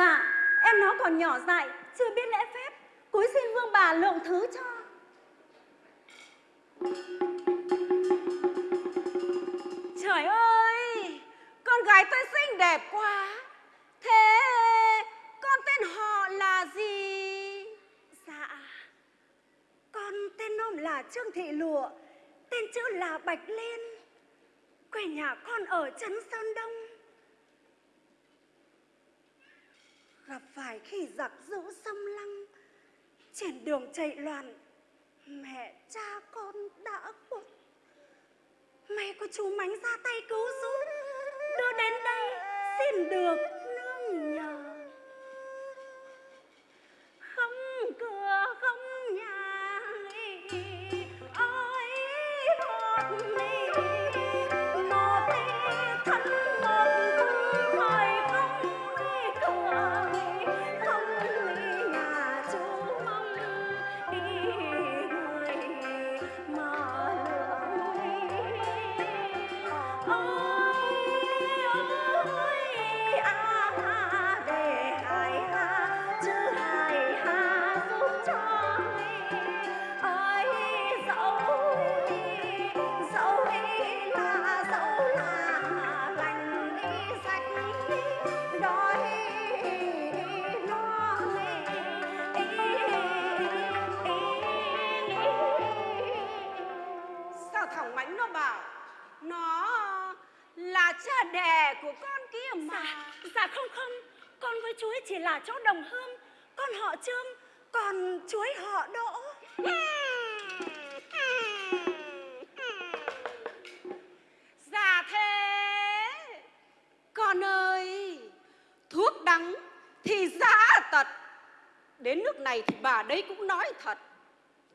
dạ em nó còn nhỏ dại, chưa biết lễ phép. Cúi xin vương bà lượng thứ cho. Trời ơi, con gái tôi xinh đẹp quá. Thế, con tên họ là gì? Dạ con tên nôm là trương thị lụa, tên chữ là bạch liên. Quê nhà con ở trấn sơn đông. Gặp phải khi giặc giữ xâm lăng. Trên đường chạy loạn, mẹ cha con đã khuất may có chú mánh ra tay cứu giúp, đưa đến đây xin được. Đấy cũng nói thật.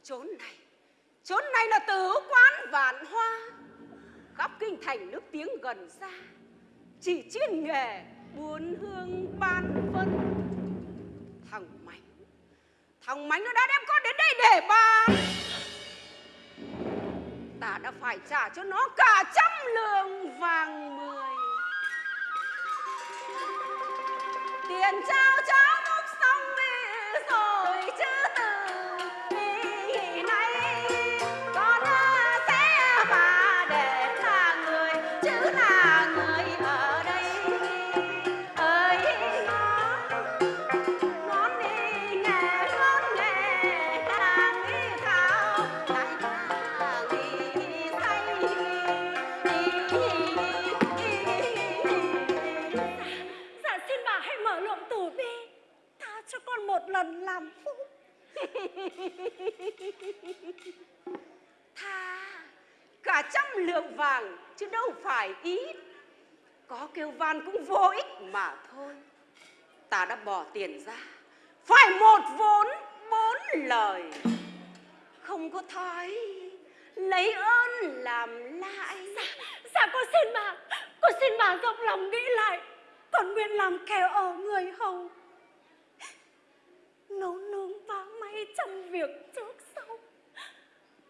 Chốn này Chốn này là tử quán vạn hoa. Khắp kinh thành nước tiếng gần xa, Chỉ chuyên nghề buôn hương ban phân. Thằng mánh thằng mánh nó đã đem con đến đây để bán. Ta đã phải trả cho nó cả trăm lượng vàng mười. Tiền trao cho. Lượng vàng chứ đâu phải ít có kêu van cũng vô ích mà thôi. Ta đã bỏ tiền ra phải một vốn bốn lời. Không có thói lấy ơn làm lại. Dạ, dạ con xin bà con xin bà rộng lòng nghĩ lại. Con nguyện làm kẻ ở người hầu nấu nướng vá may trăm việc trước sau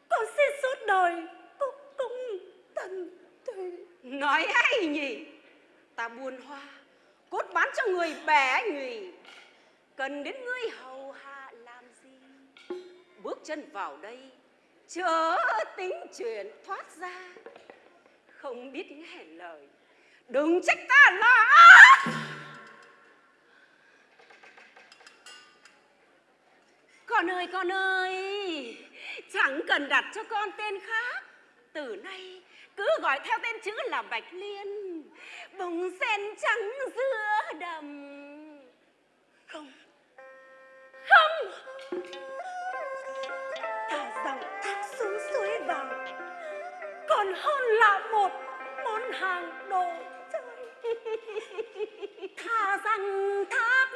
con xin suốt đời cúc cung tần tùy nói hay nhỉ buồn hoa, cốt bán cho người bẻ nhùy cần đến ngươi hầu hạ làm gì? Bước chân vào đây, chớ tính chuyện thoát ra. Không biết nghe lời, đừng trách ta là con ơi con ơi, chẳng cần đặt cho con tên khác. Từ nay, cứ gọi theo tên chữ là bạch liên bông sen trắng giữa đầm. Không. Không. Thả rằng thác xuống suối vàng. Còn hơn là một món hàng đồ chơi. Thả rằng thác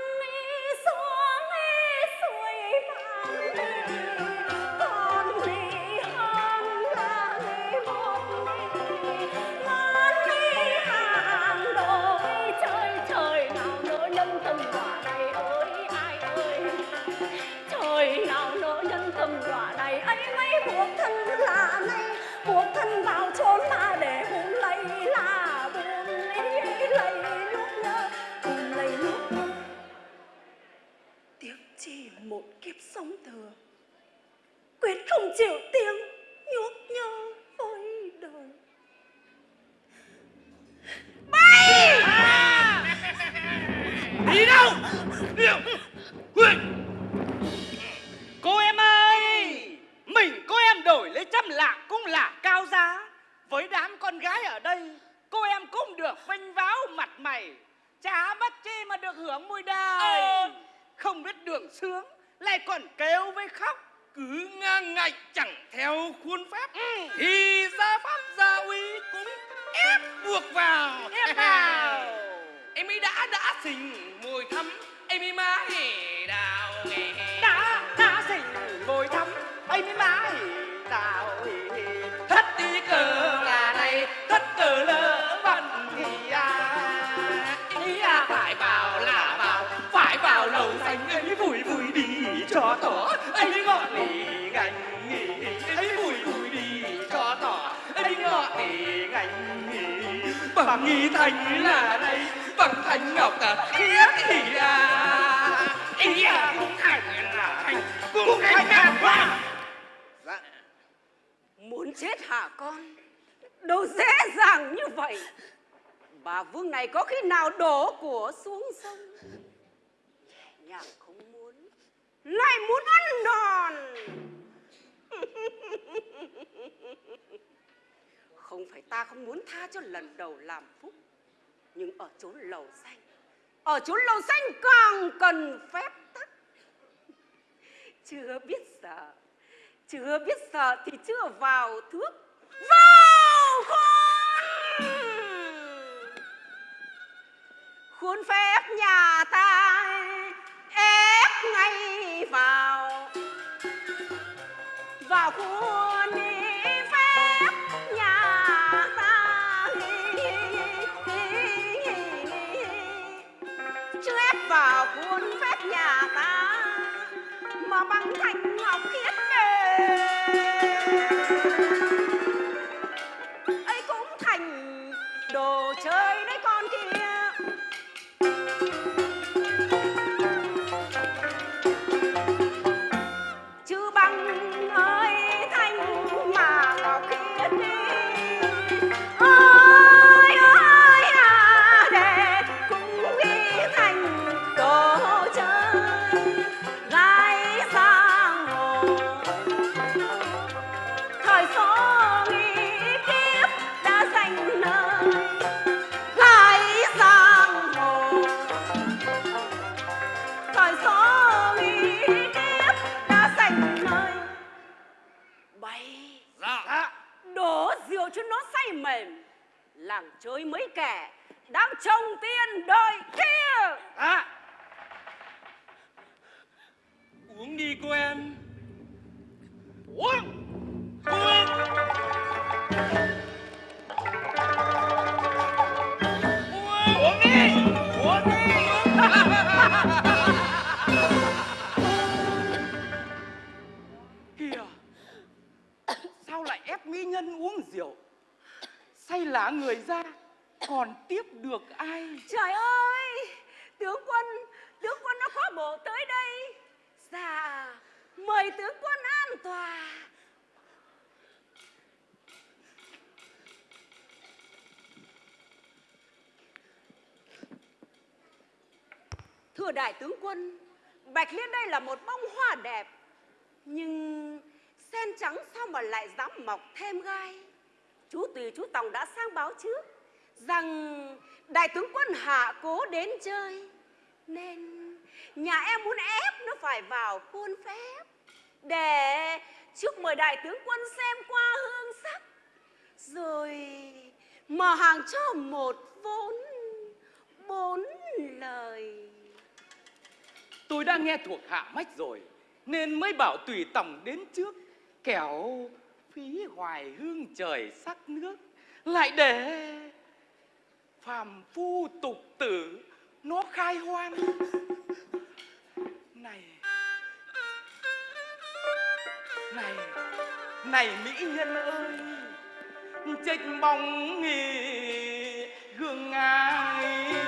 thân là nay buộc thân vào chốn mà để hùng lấy là buồn. Lấy lấy lúc nhớ buồn lấy lúc nhớ. Tiếc chỉ một kiếp sống thừa, quyết không chịu tiếng nhuốc nhớ với đời. Bay! Đi đâu? Con gái ở đây cô em cũng được vinh váo mặt mày. Chả mất chi mà được hưởng mùi đời không biết đường sướng lại còn kêu với khóc. Cứ ngang ngạch chẳng theo khuôn phép. Ừ. thì gia pháp gia uy cũng ép buộc vào. Ép vào. Em ấy đã đã xình mùi thắm. Em ấy mãi đào nghề. Đã đã xình ngồi thăm ấy mới mãi đào thất bằng nghi thành là đây bằng thành ngọc à khiết thì à ý à cũng thành là thành cũng thành là hoa. dạ. Muốn chết hả con? Đâu dễ dàng như vậy. Bà vương này có khi nào đổ của xuống sông? Nhạc không muốn lại muốn ăn đòn không phải ta không muốn tha cho lần đầu làm phúc, nhưng ở chốn lầu xanh, ở chốn lầu xanh càng cần phép tắc. Chưa biết sợ, chưa biết sợ thì chưa vào thước, vào khuôn. Khuôn phép nhà ta ép ngay vào vào khuôn. Đại tướng quân. Bạch liên đây là một bông hoa đẹp, nhưng sen trắng sao mà lại dám mọc thêm gai? Chú tùy chú tòng đã sang báo trước rằng đại tướng quân hạ cố đến chơi, nên nhà em muốn ép nó phải vào khuôn phép. Để trước mời đại tướng quân xem qua hương sắc, rồi mở hàng cho một vốn, bốn lời. Tôi đã nghe thuộc hạ mách rồi, Nên mới bảo tùy tòng đến trước, Kẻo phí hoài hương trời sắc nước. Lại để phàm phu tục tử Nó khai hoang. Này Này Này mỹ nhân ơi, Trách bóng nghỉ, gương ai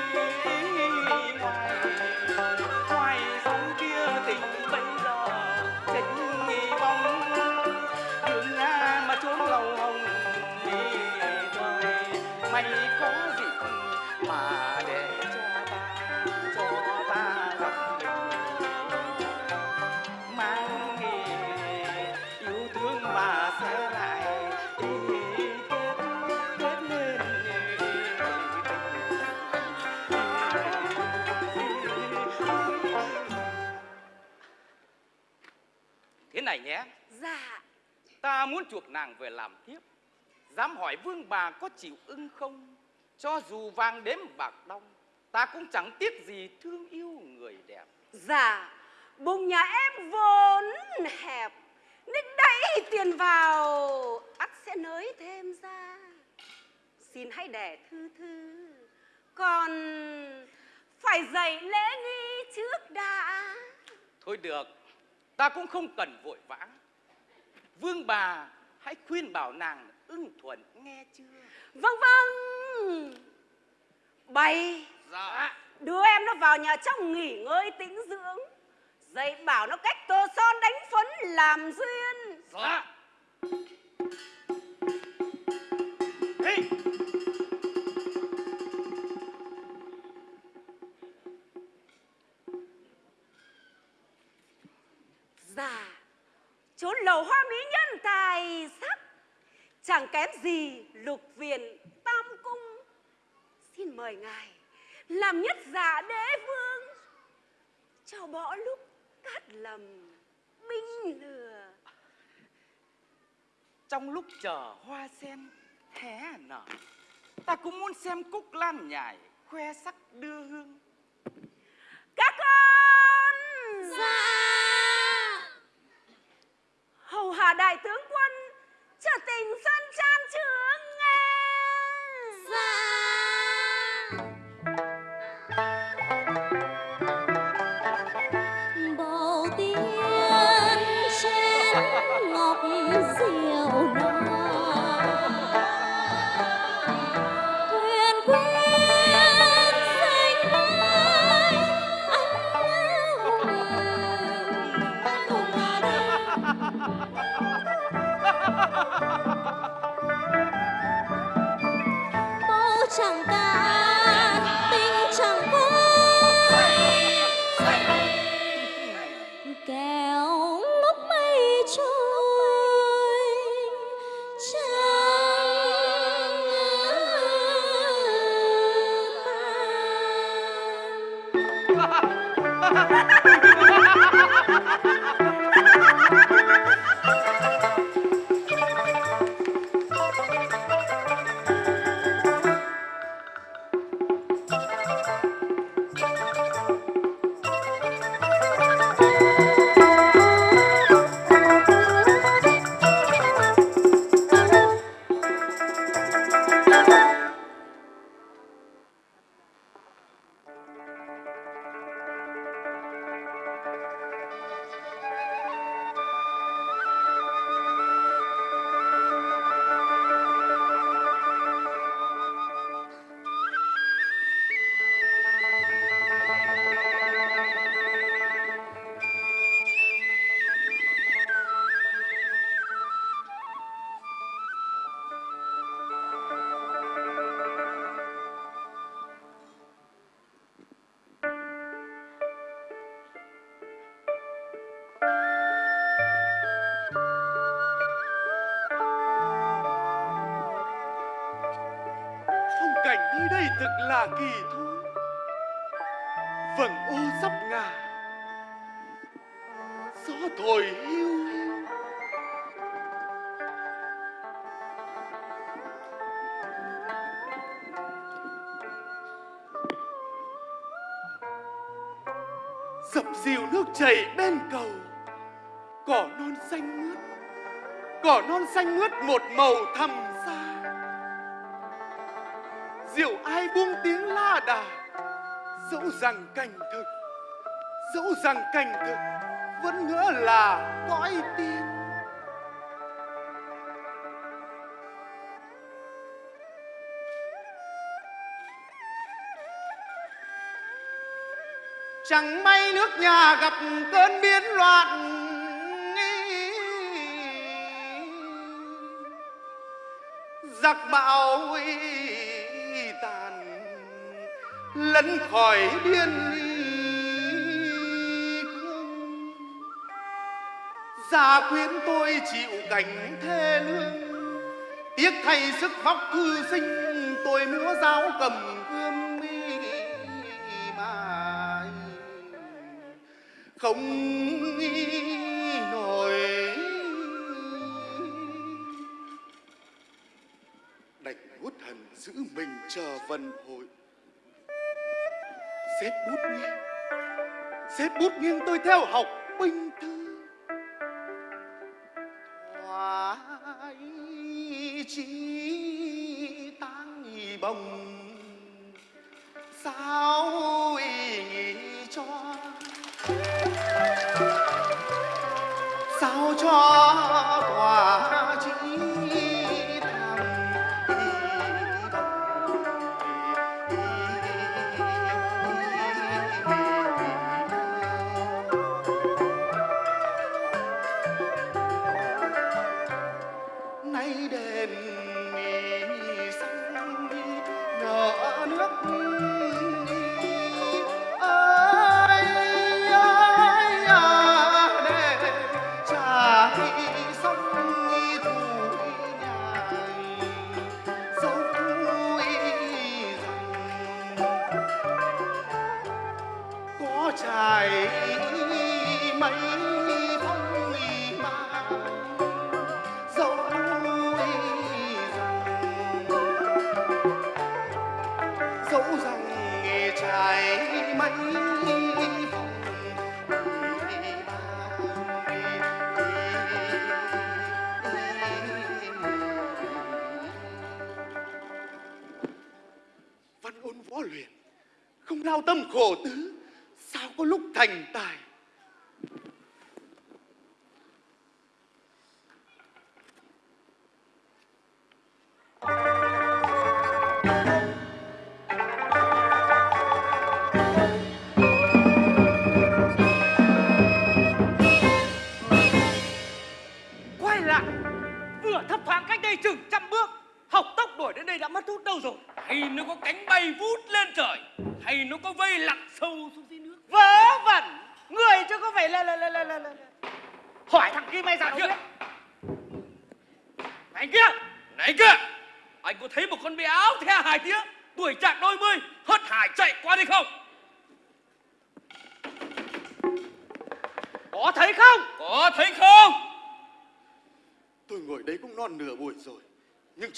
muốn chuộc nàng về làm thiếp. Dám hỏi vương bà có chịu ưng không? Cho dù vàng đếm bạc đong ta cũng chẳng tiếc gì thương yêu người đẹp. Dạ, bụng nhà em vốn hẹp Nên đẩy tiền vào ắt sẽ nới thêm ra. Xin hãy để thư thư Còn phải dạy lễ nghi trước đã. Thôi được ta cũng không cần vội vã vương bà hãy khuyên bảo nàng ưng thuận nghe chưa? Vâng vâng. Bày. Dạ. Đưa em nó vào nhà trong nghỉ ngơi tĩnh dưỡng. Dạy bảo nó cách tô son đánh phấn làm duyên. Dạ lầu hoa mỹ nhân tài sắc. Chẳng kém gì lục viện tam cung. Xin mời ngài Làm nhất giả đế vương. Cho bỏ lúc cát lầm Binh lừa. Trong lúc chờ hoa sen hé nở? Ta cũng muốn xem cúc lan nhài khoe sắc đưa hương. Các con! Dạ Hầu hạ đại tướng quân Trở tình dân gian trướng nghe dạ. Bên cầu, cỏ non xanh mướt, cỏ non xanh mướt một màu thầm xa. Diệu ai buông tiếng la đà, dẫu rằng cảnh thực, dẫu rằng cảnh thực, vẫn ngỡ là cõi tiên chẳng may nước nhà gặp cơn biến loạn. Giặc bão tàn lấn khỏi biên cương gia quyến tôi chịu cảnh thê lương, tiếc thay sức vóc thư sinh tôi múa giáo cầm không nổi. Đành hút thần giữ mình chờ vần hội xếp bút nghiêng. Xếp bút nghiêng tôi theo học binh thư.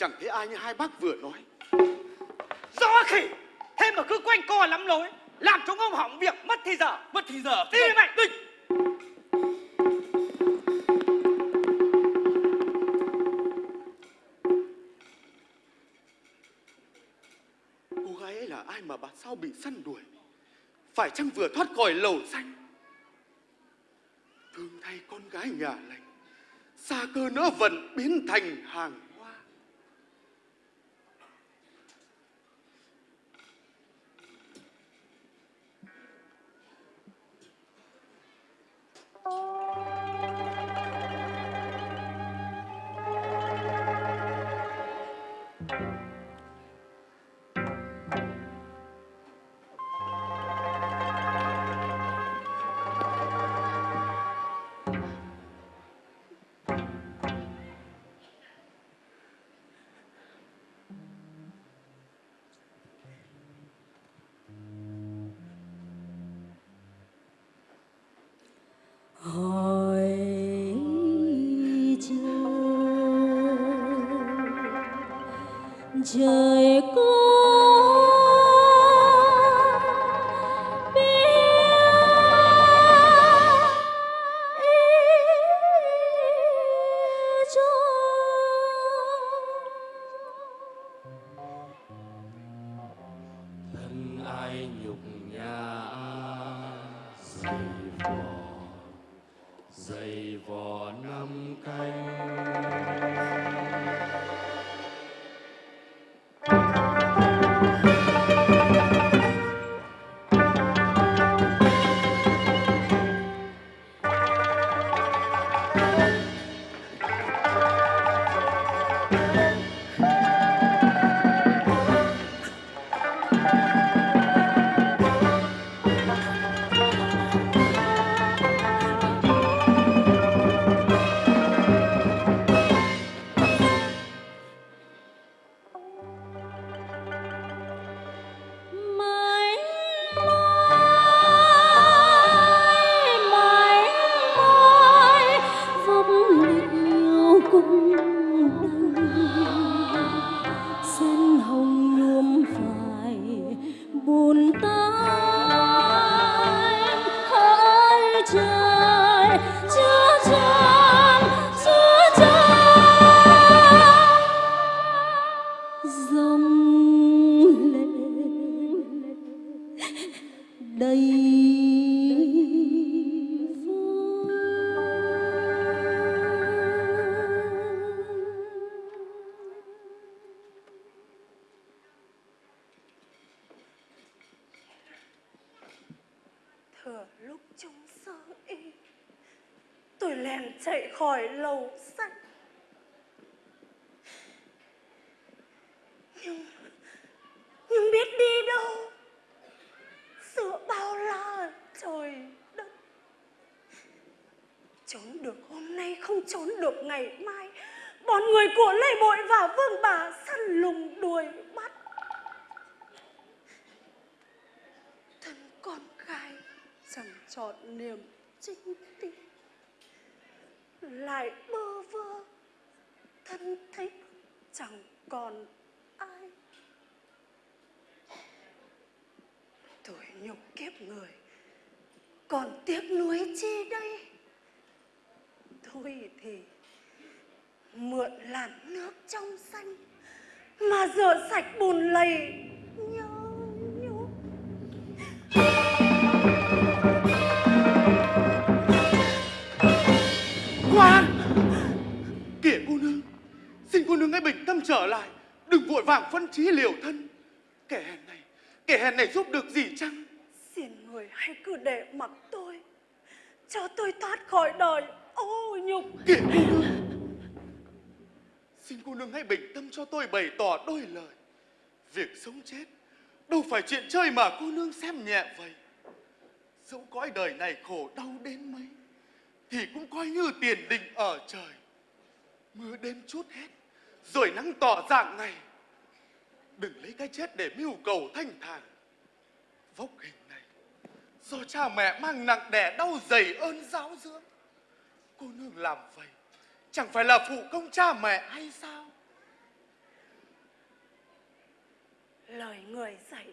Chẳng thấy ai như hai bác vừa nói. Do khỉ. Thế mà cứ quanh co lắm lối làm chúng ông hỏng việc mất thì giờ mất thì giờ đi mày đi. Cô gái ấy là ai mà bà sao bị săn đuổi? Phải chăng vừa thoát khỏi lầu xanh? Thương thay con gái nhà lành xa cơ nỡ vận biến thành hàng trốn được, hôm nay không trốn được, ngày mai bọn người của lê bội và vương bà săn lùng đuổi bắt. Thân con gái chẳng chọn niềm trinh tin lại bơ vơ, thân thích chẳng còn ai. Tuổi nhục kiếp người còn tiếc nuối chi đây? Thôi thì mượn làn nước trong xanh mà rửa sạch bùn lầy nhớ nhung Quan Kìa cô nương Xin cô nương hãy bình tâm trở lại Đừng vội vàng phân trí liều thân. Kẻ hèn này Kẻ hèn này giúp được gì chăng? Xin người hãy cứ để mặc tôi Cho tôi thoát khỏi đời ô, nhục. Kìa cô nương. Xin cô nương hãy bình tâm cho tôi bày tỏ đôi lời. Việc sống chết, Đâu phải chuyện chơi mà cô nương xem nhẹ vậy. Dẫu cõi đời này khổ đau đến mấy, Thì cũng coi như tiền định ở trời. Mưa đêm chút hết, Rồi nắng tỏ dạng ngày. Đừng lấy cái chết để mưu cầu thanh thản. Vóc hình này, Do cha mẹ mang nặng đẻ đau dày ơn giáo dưỡng. Cô nương làm vậy Chẳng phải là phụ công cha mẹ hay sao? Lời người dạy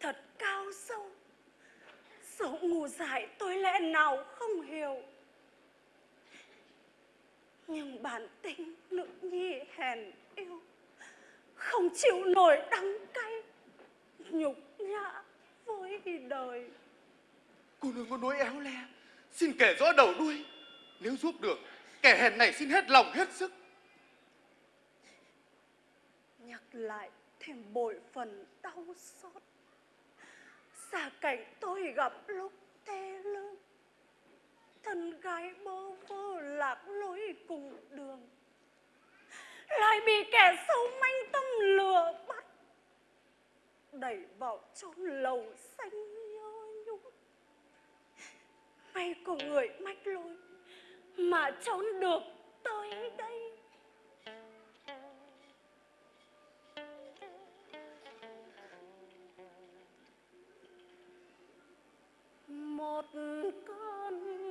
thật cao sâu. Dẫu ngu dại tôi lẽ nào không hiểu. Nhưng bản tính nữ nhi hèn yêu Không chịu nổi đắng cay Nhục nhã với đời. Cô nương có nói éo le Xin kể rõ đầu đuôi nếu giúp được, Kẻ hèn này xin hết lòng, hết sức. Nhắc lại thêm bội phần đau xót. Xa cảnh tôi gặp lúc tê lương Thân gái bơ vơ lạc lối cùng đường. Lại bị kẻ xấu manh tâm lừa bắt. Đẩy vào trong lầu xanh nhơ nhung. May có người mách lối mà trốn được tới đây. Một cơn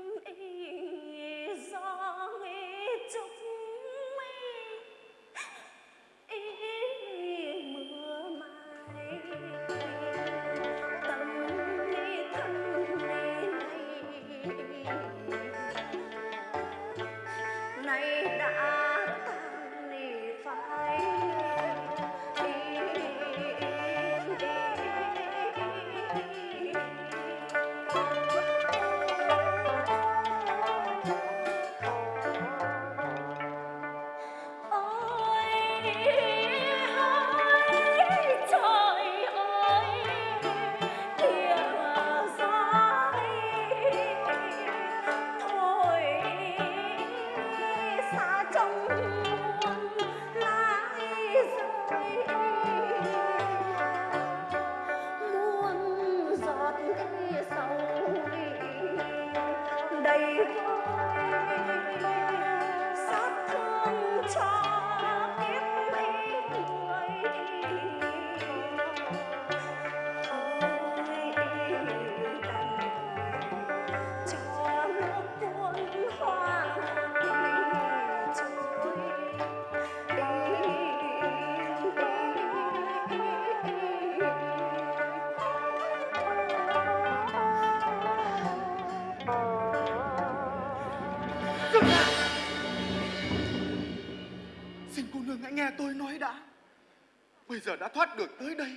đã thoát được tới đây,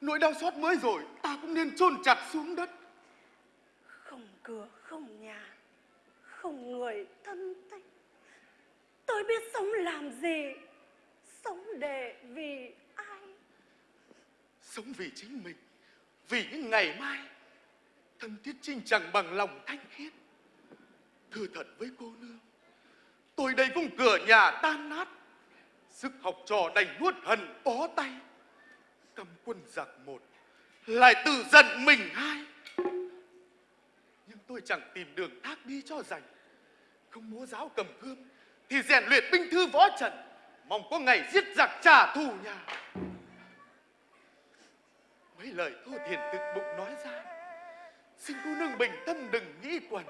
nỗi đau xót mới rồi, ta cũng nên chôn chặt xuống đất. Không cửa, không nhà, không người thân thích. Tôi biết sống làm gì, sống để vì ai. Sống vì chính mình, vì những ngày mai. Thân thiết trinh chẳng bằng lòng thanh khiết. Thưa thật với cô nương, tôi đây cũng cửa nhà tan nát. Sức học trò đành nuốt hận bó tay. Cầm quân giặc một, lại tự giận mình hai. Nhưng tôi chẳng tìm đường thác đi cho rảnh. Không múa giáo cầm gươm, thì rèn luyện binh thư võ trận. Mong có ngày giết giặc trả thù nhà. Mấy lời thô thiền thực bụng nói ra Xin cô nương bình tâm đừng nghĩ quẩn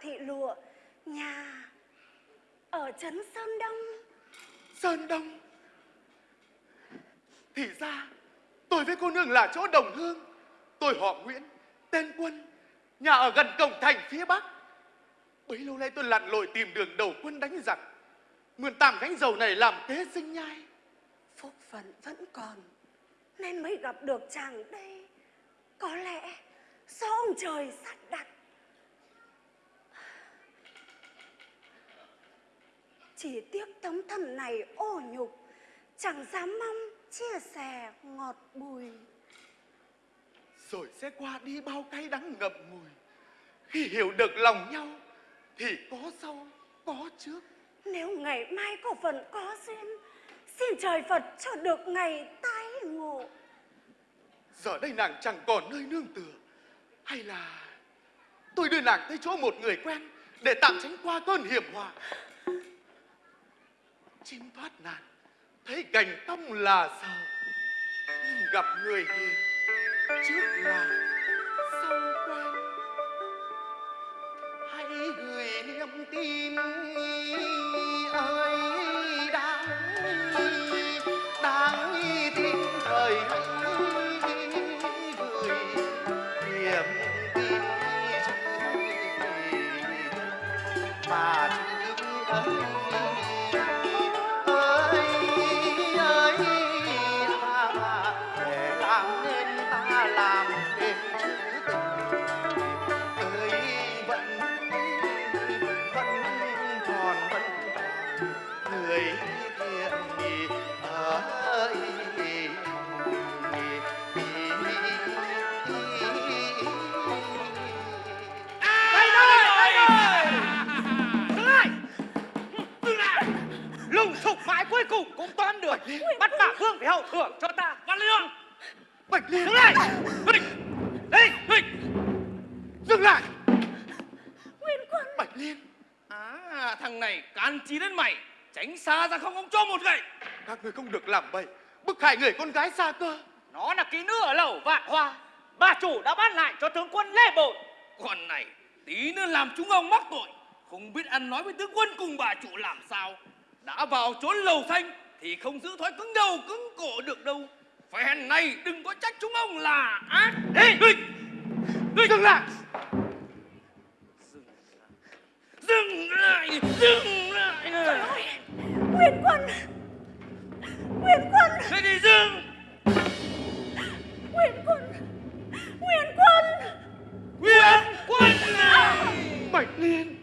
thị lụa nhà ở trấn sơn đông. Sơn Đông? Thì ra tôi với cô nương là chỗ đồng hương. Tôi họ Nguyễn Tên Quân Nhà ở gần cổng thành phía Bắc. Bấy lâu nay tôi lặn lội tìm đường đầu quân đánh giặc. Mượn tạm gánh dầu này làm kế sinh nhai. Phúc phận vẫn còn nên mới gặp được chàng đây. Có lẽ do ông trời sắp đặt chỉ tiếc tấm thân này ô nhục chẳng dám mong chia sẻ ngọt bùi. Rồi sẽ qua đi bao cay đắng ngậm ngùi. Khi hiểu được lòng nhau Thì có sau, có trước. Nếu ngày mai có phần có duyên xin trời phật cho được ngày tái ngộ. Giờ đây nàng chẳng còn nơi nương tựa. Hay là Tôi đưa nàng tới chỗ một người quen Để tạm tránh qua cơn hiểm họa Chim thoát nạn, Thấy cảnh tông là sợ gặp người hiền, Trước là sau quen Hãy gửi niềm tin Vương phải hậu thưởng cho ta. Văn Lương! Bạch liên! Dừng lại! Đây Đây Đây dừng lại! Nguyên quân! Bạch liên! À thằng này can chi đến mày. Tránh xa ra không ông cho một gậy. Các người không được làm bậy. Bức hại người con gái xa cơ. Nó là kỹ nữ ở lẩu vạn hoa. Bà chủ đã bắt lại cho tướng quân Lê Bội Còn này tí nữa làm chúng ông mắc tội. Không biết ăn nói với tướng quân cùng bà chủ làm sao. Đã vào trốn lầu xanh Thì không giữ thói cứng đầu cứng cổ được đâu. Phen này đừng có trách chúng ông là ác. Ê, ê, ê, dừng lại! Dừng lại! Dừng lại! Dừng lại! Nguyên Quân! Nguyên Quân! Thế thì dừng? Nguyên Quân! Nguyên Quân! Nguyên quân này! Bạch Liên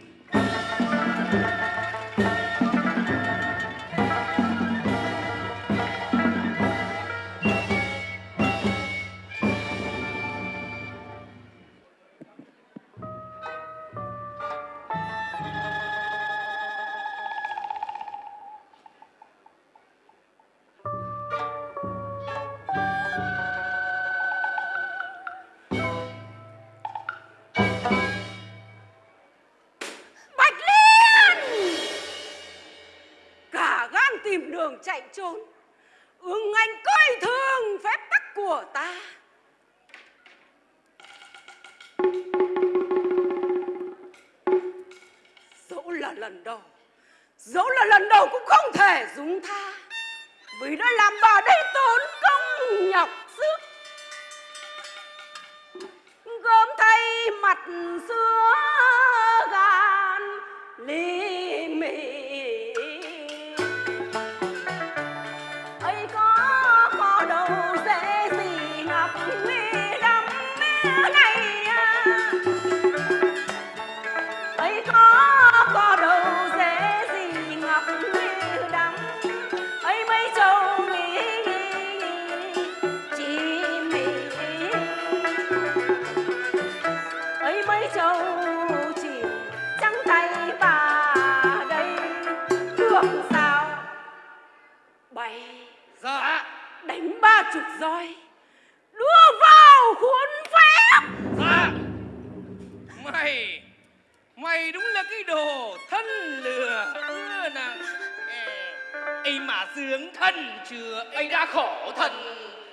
ấy mà sướng thân chưa ấy đã khổ thân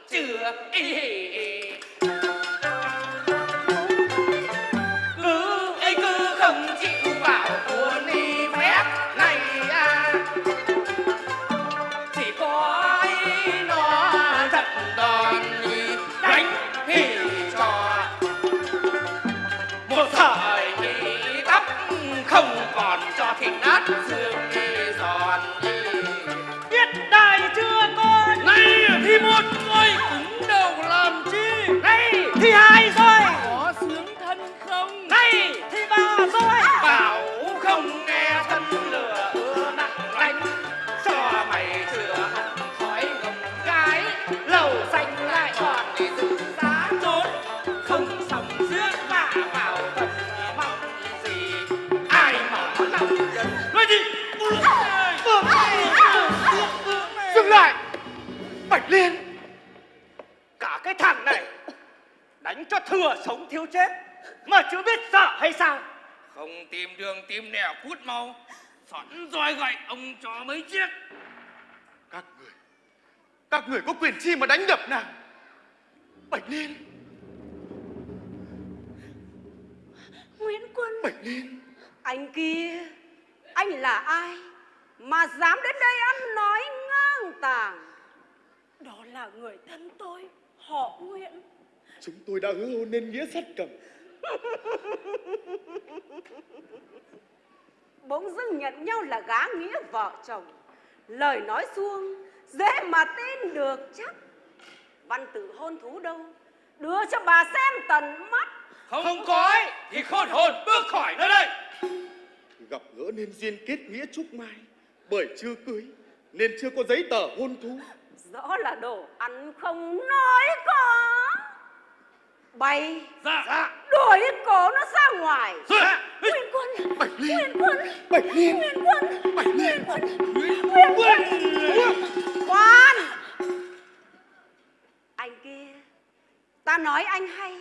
chưa ấy mau. Sẵn roi gậy ông cho mấy chiếc Các người Các người có quyền chi mà đánh đập nàng. Bạch Liên. Nguyễn Quân. Bạch Liên. Anh kia anh là ai mà dám đến đây ăn nói ngang tàng? Đó là người thân tôi Họ Nguyễn. Chúng tôi đã hứa hôn nên nghĩa sắt cầm bỗng dưng nhận nhau là gá nghĩa vợ chồng. Lời nói suông dễ mà tin được chắc. Văn tự hôn thú đâu? Đưa cho bà xem tận mắt. Không, không có ấy, thì khôn hồn bước khỏi nơi đây. Gặp gỡ nên duyên kết nghĩa chúc mai Bởi chưa cưới Nên chưa có giấy tờ hôn thú. Rõ là đồ ăn không nói có bay. Dạ. Dạ. Đuổi cổ nó ra ngoài. Dạ. Nguyễn Quân. Bạch Liên. Nguyễn Quân. Bạch Liên. Nguyễn Quân. Bạch Liên. Nguyễn Quân. Khoan Anh kia Ta nói anh hay.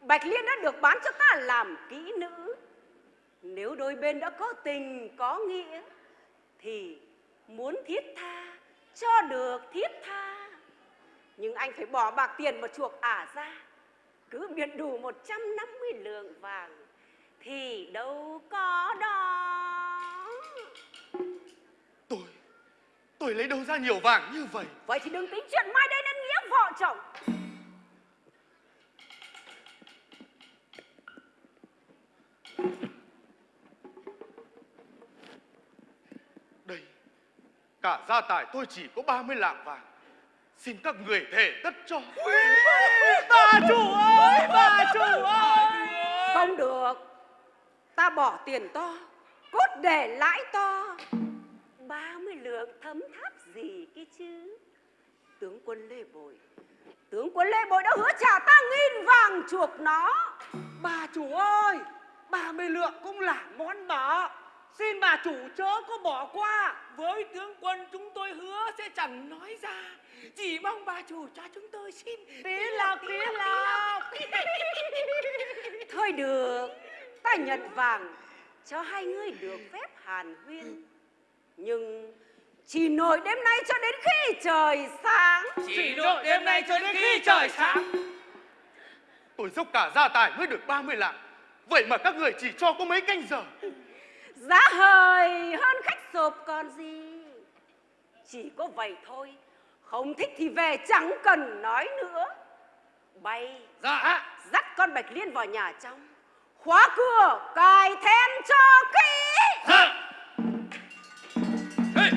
Bạch Liên đã được bán cho ta làm kỹ nữ. Nếu đôi bên đã có tình có nghĩa Thì muốn thiết tha Cho được thiết tha. Nhưng anh phải bỏ bạc tiền mà chuộc ả ra Cứ biện đủ 150 lượng vàng Thì đâu có đó. Tôi Tôi lấy đâu ra nhiều vàng như vậy? Vậy thì đừng tính chuyện mai đây nên nghĩa vợ chồng. Đây Cả gia tài tôi chỉ có 30 lạng vàng. Xin các người thể tất cho. Bà chủ ơi, bà chủ ơi. Không được Ta bỏ tiền to Cốt để lãi to 30 lượng thấm tháp gì kia chứ Tướng quân Lê Bội Tướng quân Lê Bội đã hứa trả ta nghìn vàng chuộc nó Bà chủ ơi, 30 lượng cũng là món nợ. Xin bà chủ chớ có bỏ qua. Với tướng quân chúng tôi hứa sẽ chẳng nói ra. Chỉ mong bà chủ cho chúng tôi xin. Tí lọc, tí lọc. Thôi được Ta nhận vàng Cho hai người được phép hàn huyên Nhưng Chỉ nổi đêm nay cho đến khi trời sáng Chỉ độ đêm nay cho đến khi trời sáng. Tôi dốc cả gia tài mới được 30 lạng. Vậy mà các người chỉ cho có mấy canh giờ. Giá hời hơn khách sộp còn gì Chỉ có vậy thôi Không thích thì về chẳng cần nói nữa Bay Dạ. dắt con Bạch Liên vào nhà trong Khóa cửa cài then cho kỹ Dạ. Hey,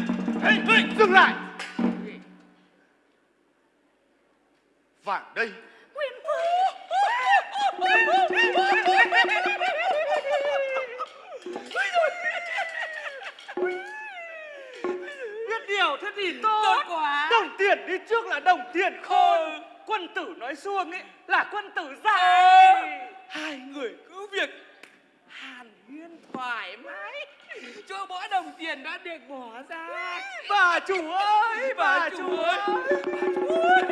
hey, hey. Dừng lại. Vàng đây. Thế thì tốt. quá Đồng tiền đi trước là đồng tiền khôn. Quân tử nói xuông ấy là quân tử dạy. Hai người cứ việc hàn huyên thoải mái. Cho mỗi đồng tiền đã được bỏ ra. Bà chủ ơi, bà, chủ ơi. Bà chủ ơi.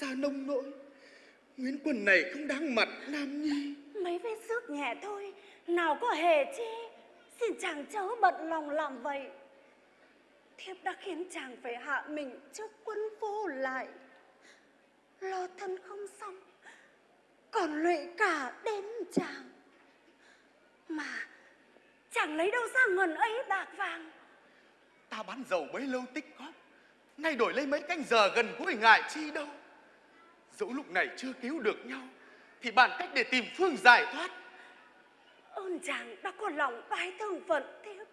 ra nông nỗi. Nguyễn Quân này không đáng mặt Nam Nhi. Mấy vết xước nhẹ thôi Nào có hề chi Xin chàng chớ bận lòng làm vậy Thiếp đã khiến chàng phải hạ mình trước quân vô lại Lo thân không xong Còn lụy cả đến chàng Mà Chàng lấy đâu ra ngần ấy bạc vàng Ta bán dầu bấy lâu tích góp. Nay đổi lấy mấy canh giờ gần gũi ngại chi đâu. Dẫu lúc này chưa cứu được nhau. Thì bàn cách để tìm phương giải thoát. Ơn chàng đã có lòng bái thương phận thiếp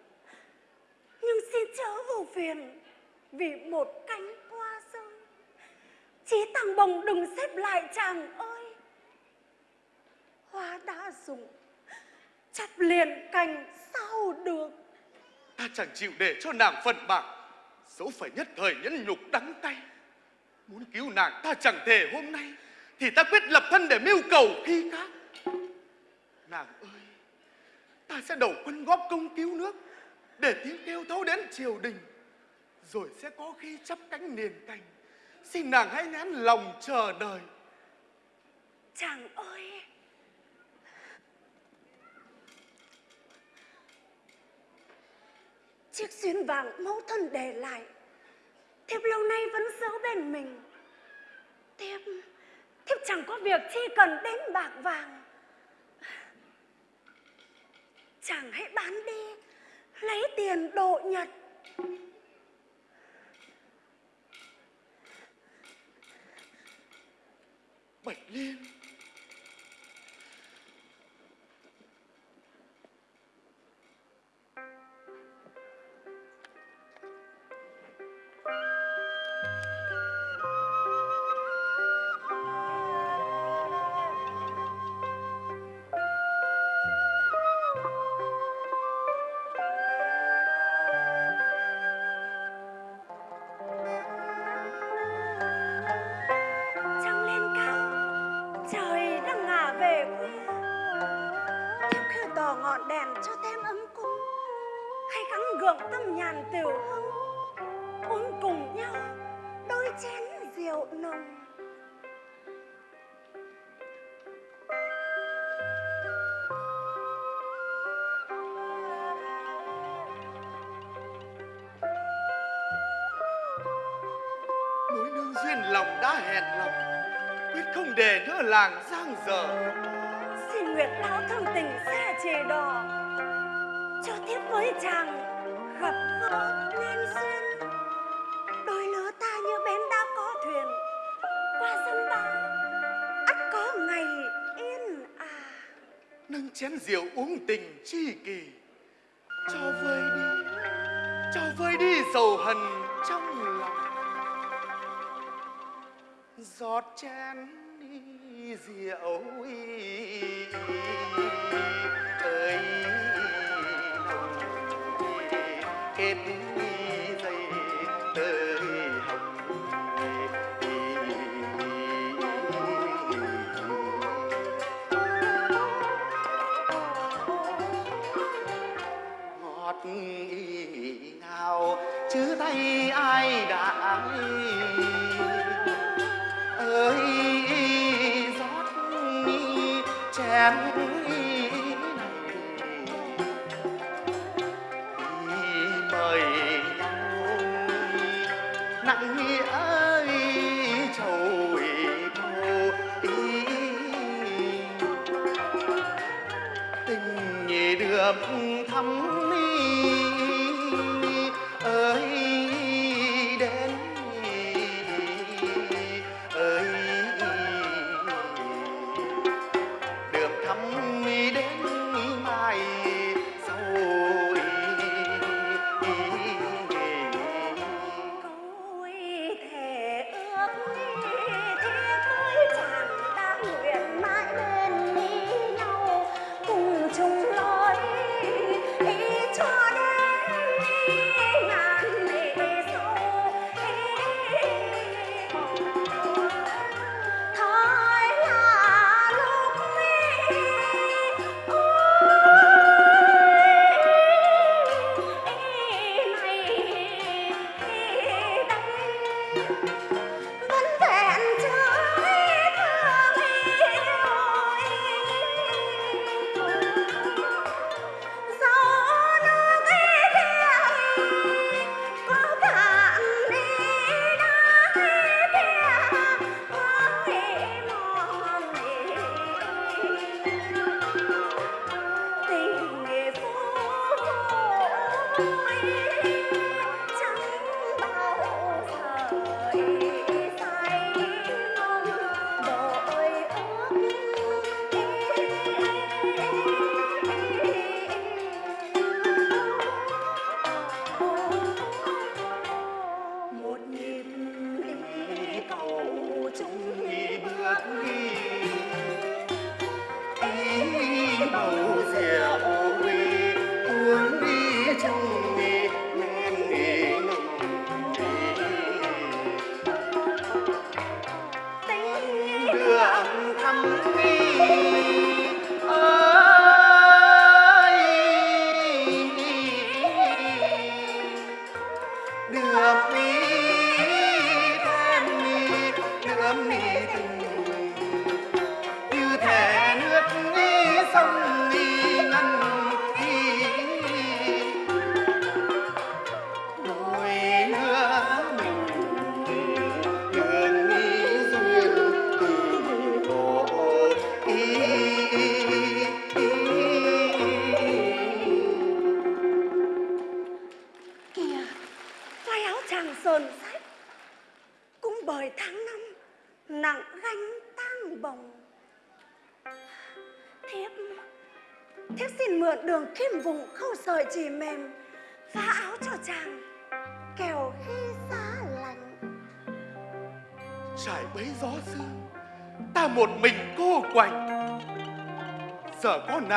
Nhưng xin chớ vô phiền Vì một cánh hoa rơi Chí tăng bồng đừng xếp lại chàng ơi Hoa đã dùng Chặt liền cành sao được Ta chẳng chịu để cho nàng phận bạc. Dẫu phải nhất thời nhẫn nhục đắng cay. Muốn cứu nàng ta chẳng thể hôm nay. Thì ta quyết lập thân để mưu cầu khi khác. Nàng ơi, ta sẽ đầu quân góp công cứu nước. Để tiếng kêu thấu đến triều đình. Rồi sẽ có khi chắp cánh nền cành. Xin nàng hãy nén lòng chờ đợi. Chàng ơi Chiếc xuyên vàng mẫu thân để lại Thiếp lâu nay vẫn giữ bên mình. Thiếp Thiếp chẳng có việc chi cần đến bạc vàng. Chàng hãy bán đi, Lấy tiền độ nhật. đừng để nửa làng giang dở. Xin nguyệt lão thông tình xa chề đò cho tiếp với chàng gặp gỡ nên duyên. Đôi lứa ta như bến đã có thuyền qua sông bão ắt có ngày yên à. Nâng chén rượu uống tình chi kỳ cho vơi đi cho vơi đi sầu hần trong lòng. Giọt chén diệu ý, ý.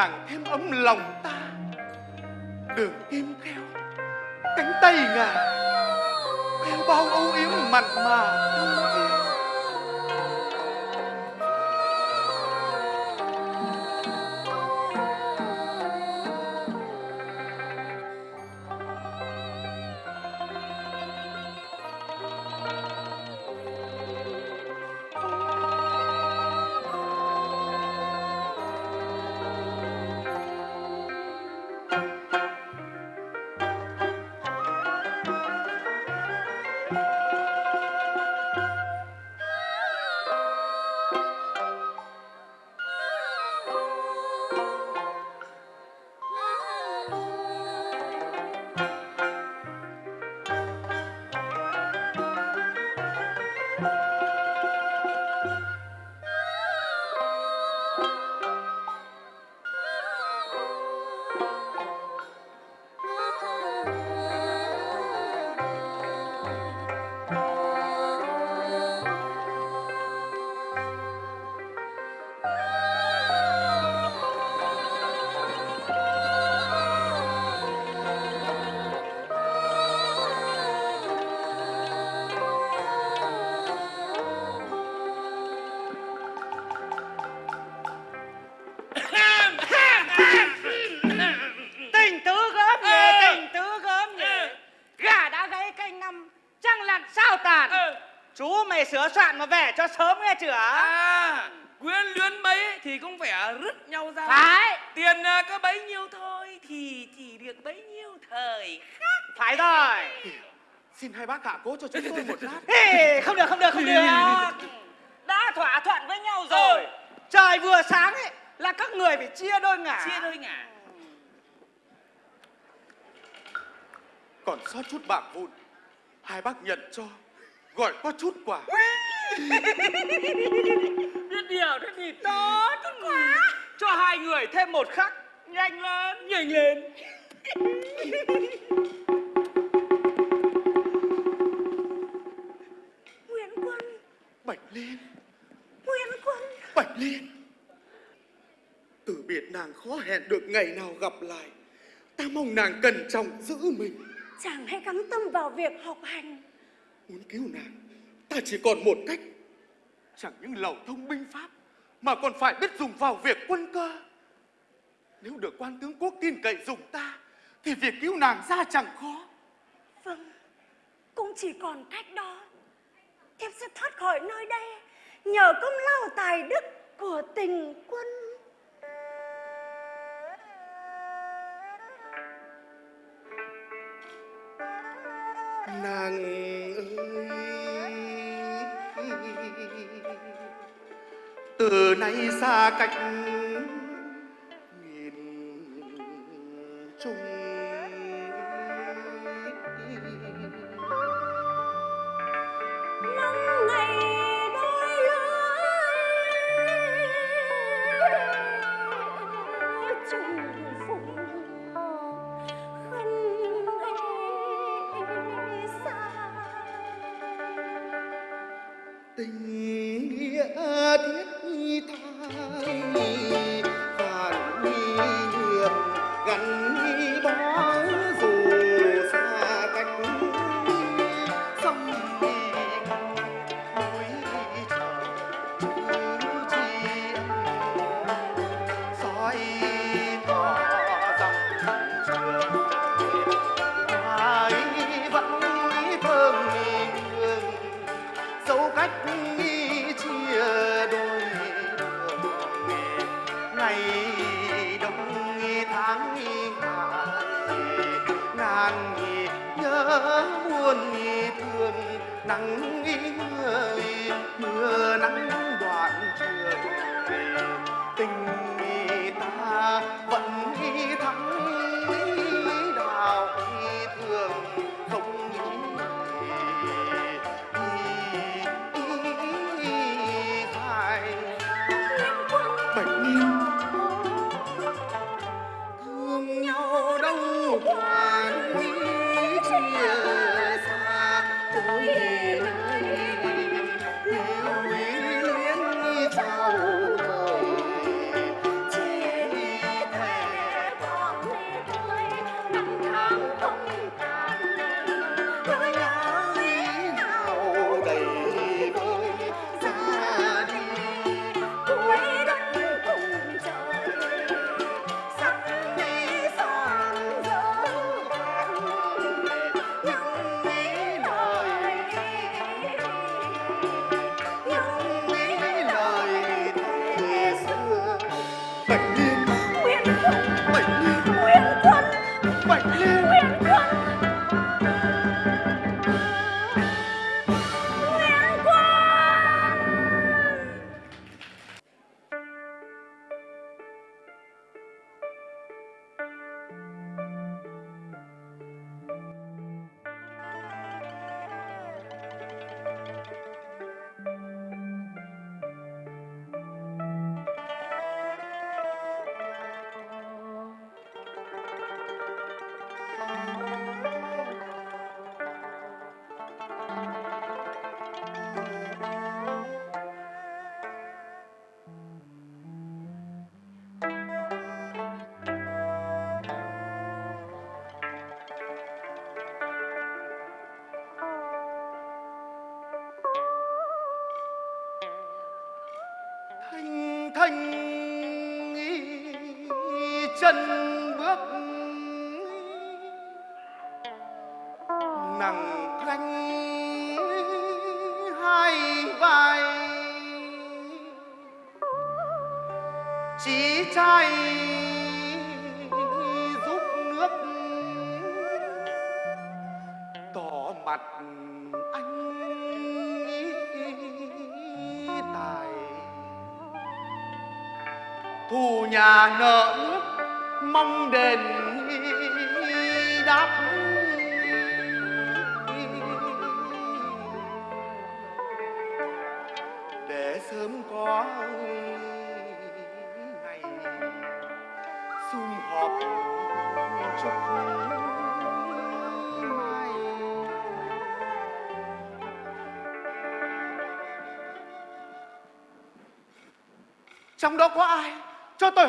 nàng thêm ấm lòng. Nhiêu thời. phải rồi Xin hai bác hạ cố cho chúng tôi một lát. Ê, không được không được không được đã thỏa thuận với nhau rồi trời vừa sáng ấy là các người phải chia đôi ngả Chia đôi ngả. Còn sót chút bạc vụn. Hai bác nhận cho. Gọi có chút quà. biết điều thế thì tốt quá cho hai người thêm một khắc nhanh lên nhanh lên Nguyễn Quân, Bạch Liên, Nguyễn Quân. Bạch Liên. Từ biệt nàng khó hẹn được ngày nào gặp lại. Ta mong nàng cẩn trọng giữ mình. Chàng hãy gắng tâm vào việc học hành. Muốn cứu nàng, ta chỉ còn một cách. Chẳng những lầu thông binh pháp, mà còn phải biết dùng vào việc quân cơ. Nếu được quan tướng quốc tin cậy dùng ta, thì việc cứu nàng ra chẳng khó. Vâng, cũng chỉ còn cách đó. Thiếp sẽ thoát khỏi nơi đây nhờ công lao tài đức của tình quân. Nàng ơi Từ nay xa cách nghìn trùng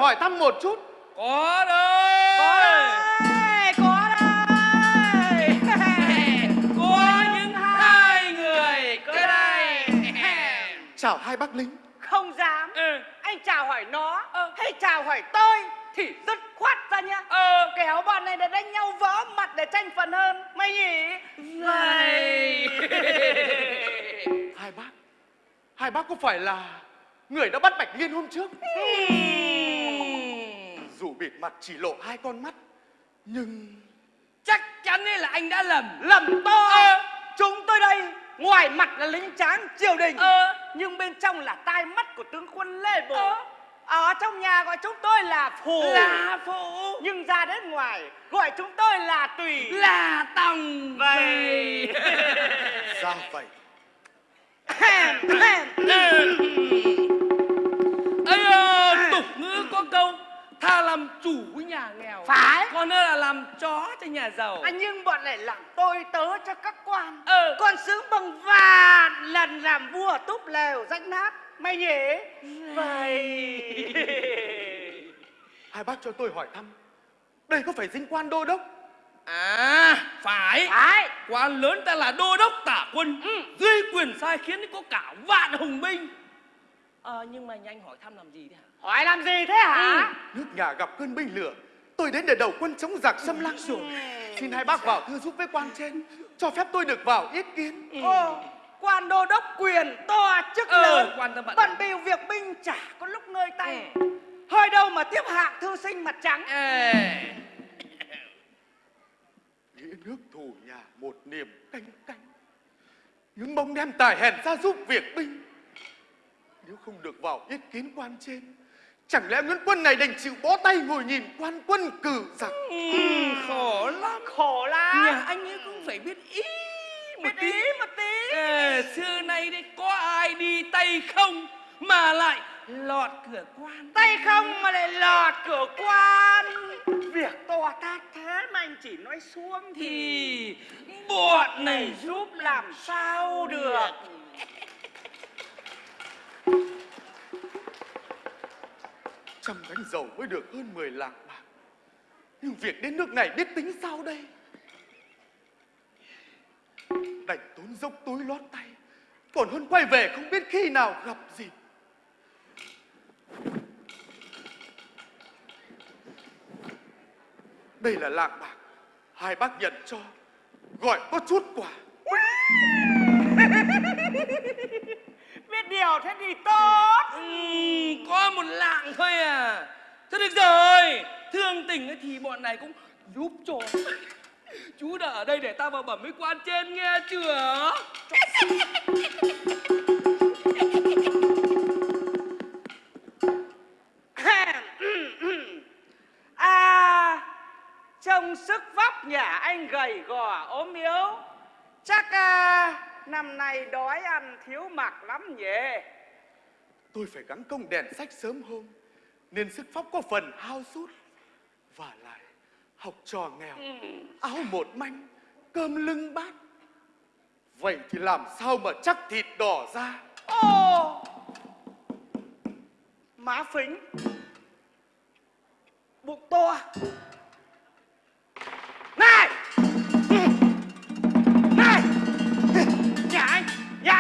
hỏi thăm một chút. Phải dinh quan đô đốc. À phải. Phải. Quan lớn ta là đô đốc tả quân. Dưới quyền sai khiến có cả vạn hùng binh. Ờ nhưng mà nhanh hỏi thăm làm gì thế hả? Hỏi làm gì thế hả? nước nhà gặp cơn binh lửa. Tôi đến để đầu quân chống giặc xâm lăng. Rồi xin hai bác vào thư giúp với quan trên. Cho phép tôi được vào ý kiến. Ồ, quan đô đốc quyền to chức Ờ, lớn. quan tâm bận. Bận bịu việc binh chả có lúc ngơi tay. Hơi đâu mà tiếp hạng thư sinh mặt trắng. Ê, nghĩa nước thù nhà một niềm canh cánh. Những mong đem tài hèn ra giúp việc binh. Nếu không được vào ý kiến quan trên chẳng lẽ nguyễn quân này đành chịu bó tay ngồi nhìn quan quân cử giặc? Ừ, khổ lắm. Khổ lắm. Nhà anh ấy cũng phải biết ý một Biết tí. ý một tí. Ê, xưa nay đấy có ai đi tay không mà lại lọt cửa quan. Tay không mà lại lọt cửa quan. Việc to tát thế mà anh chỉ nói xuống thì thì bọn này giúp làm sao được? Trăm gánh dầu mới được hơn 10 lạng bạc. Nhưng việc đến nước này biết tính sao đây? Đành tốn dốc túi lót tay còn hơn quay về không biết khi nào gặp gì đây là lạng bạc. Hai bác nhận cho. Gọi có chút quả Biết điều thế thì tốt. Ừm, có một lạng thôi à. Thôi được rồi. Thương tình ấy thì bọn này cũng giúp cho. Chú đã ở đây để ta vào bẩm với quan trên nghe chưa anh gầy gò ốm yếu. Chắc à, năm nay đói ăn thiếu mặc lắm nhỉ? Tôi phải gắng công đèn sách sớm hôm nên sức phóc có phần hao sút. Và lại học trò nghèo áo một manh cơm lưng bát. Vậy thì làm sao mà chắc thịt đỏ ra? Ô! Má phính Bụng to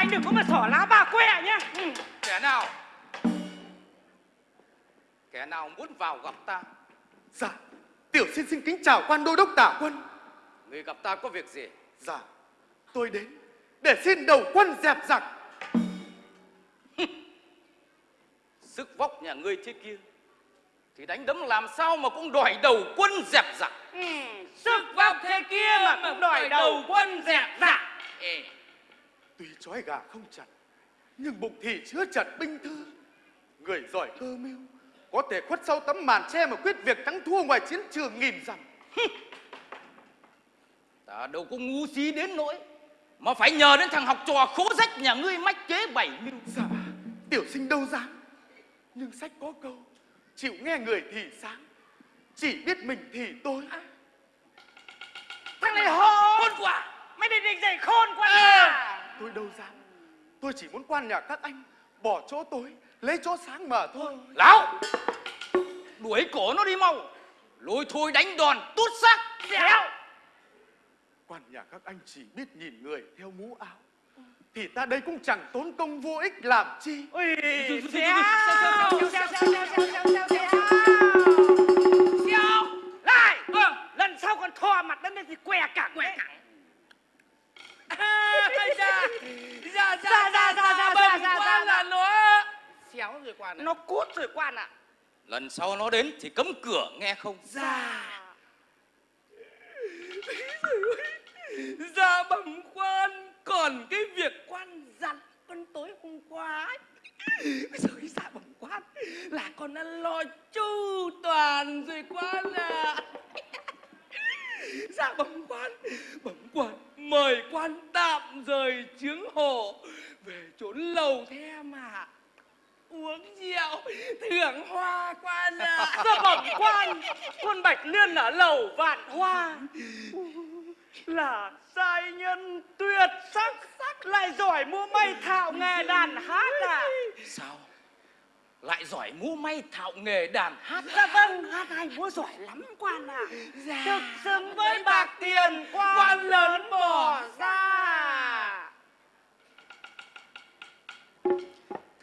anh đừng có mà xỏ lá bà que nhá. Kẻ nào? Kẻ nào muốn vào gặp ta? Dạ tiểu xin xin kính chào quan đô đốc tả quân. Người gặp ta có việc gì? Dạ tôi đến để xin đầu quân dẹp giặc. Sức vóc nhà ngươi thế kia thì đánh đấm làm sao mà cũng đòi đầu quân dẹp giặc? Sức vóc thế kia mà cũng đòi đầu quân dẹp giặc. Ê, Tuy trói gà không chặt, nhưng bụng thì chứa chặt binh thư. Người giỏi cơ mưu, có thể khuất sau tấm màn che mà quyết việc thắng thua ngoài chiến trường nghìn dặm. ta đâu có ngu xí đến nỗi mà phải nhờ đến thằng học trò khố rách nhà ngươi mách chế bảy mưu Dạ, tiểu sinh đâu dám. Nhưng sách có câu, chịu nghe người thì sáng, chỉ biết mình thì tôi. thằng này hôn con quả mày định định dạy khôn quá à Tôi đâu dám. Tôi chỉ muốn quan nhà các anh, bỏ chỗ tối, lấy chỗ sáng mà thôi. lão đuổi cổ nó đi mau lôi thôi đánh đòn tút xác dẻo Quan nhà các anh chỉ biết nhìn người theo mũ áo. Thì ta đây cũng chẳng tốn công vô ích làm chi. ui dẻo sau nó đến thì cấm cửa nghe không? Ra bẩm quan còn cái việc quan dặn con tối hôm qua ấy. rồi dạ bẩm quan là con đã lo chu toàn rồi quan à dạ bẩm quan bẩm quan mời quan tạm rời chướng hộ về chốn lầu the mà uống rượu thưởng hoa quan à dạ bẩm quan con bạch liên ở lầu vạn hoa là giai nhân tuyệt sắc sắc lại giỏi múa may thạo nghề đàn hát à? Sao? Lại giỏi múa may thạo nghề đàn hát? Dạ vâng hát hay múa giỏi lắm quan à. Thực xứng với bạc tiền quan lớn bỏ ra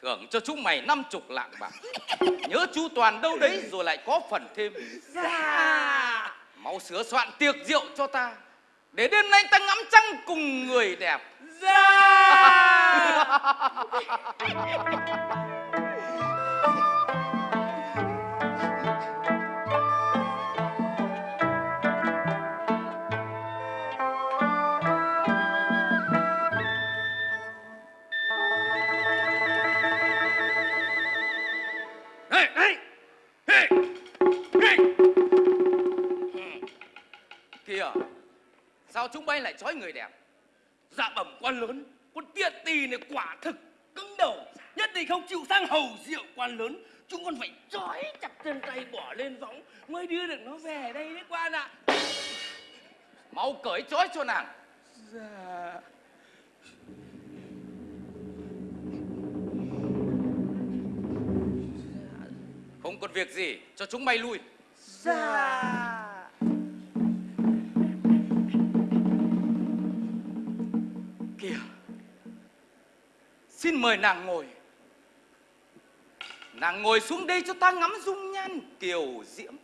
thưởng cho chúng mày năm chục lạng bạc. Nhớ chú toàn đâu đấy rồi lại có phần thêm. Dạ. Mau sửa soạn tiệc rượu cho ta để đêm nay ta ngắm trăng cùng người đẹp. Dạ sao chúng bay lại trói người đẹp? Dạ bẩm quan lớn, con tiện tỳ này quả thực cứng đầu, nhất định không chịu sang hầu rượu quan lớn. Chúng con phải trói chặt chân tay bỏ lên võng mới đưa được nó về đây đấy quan ạ. Mau cởi trói cho nàng. dạ Không còn việc gì, cho chúng bay lui. dạ xin mời nàng ngồi. Nàng ngồi xuống đây cho ta ngắm dung nhan kiều diễm.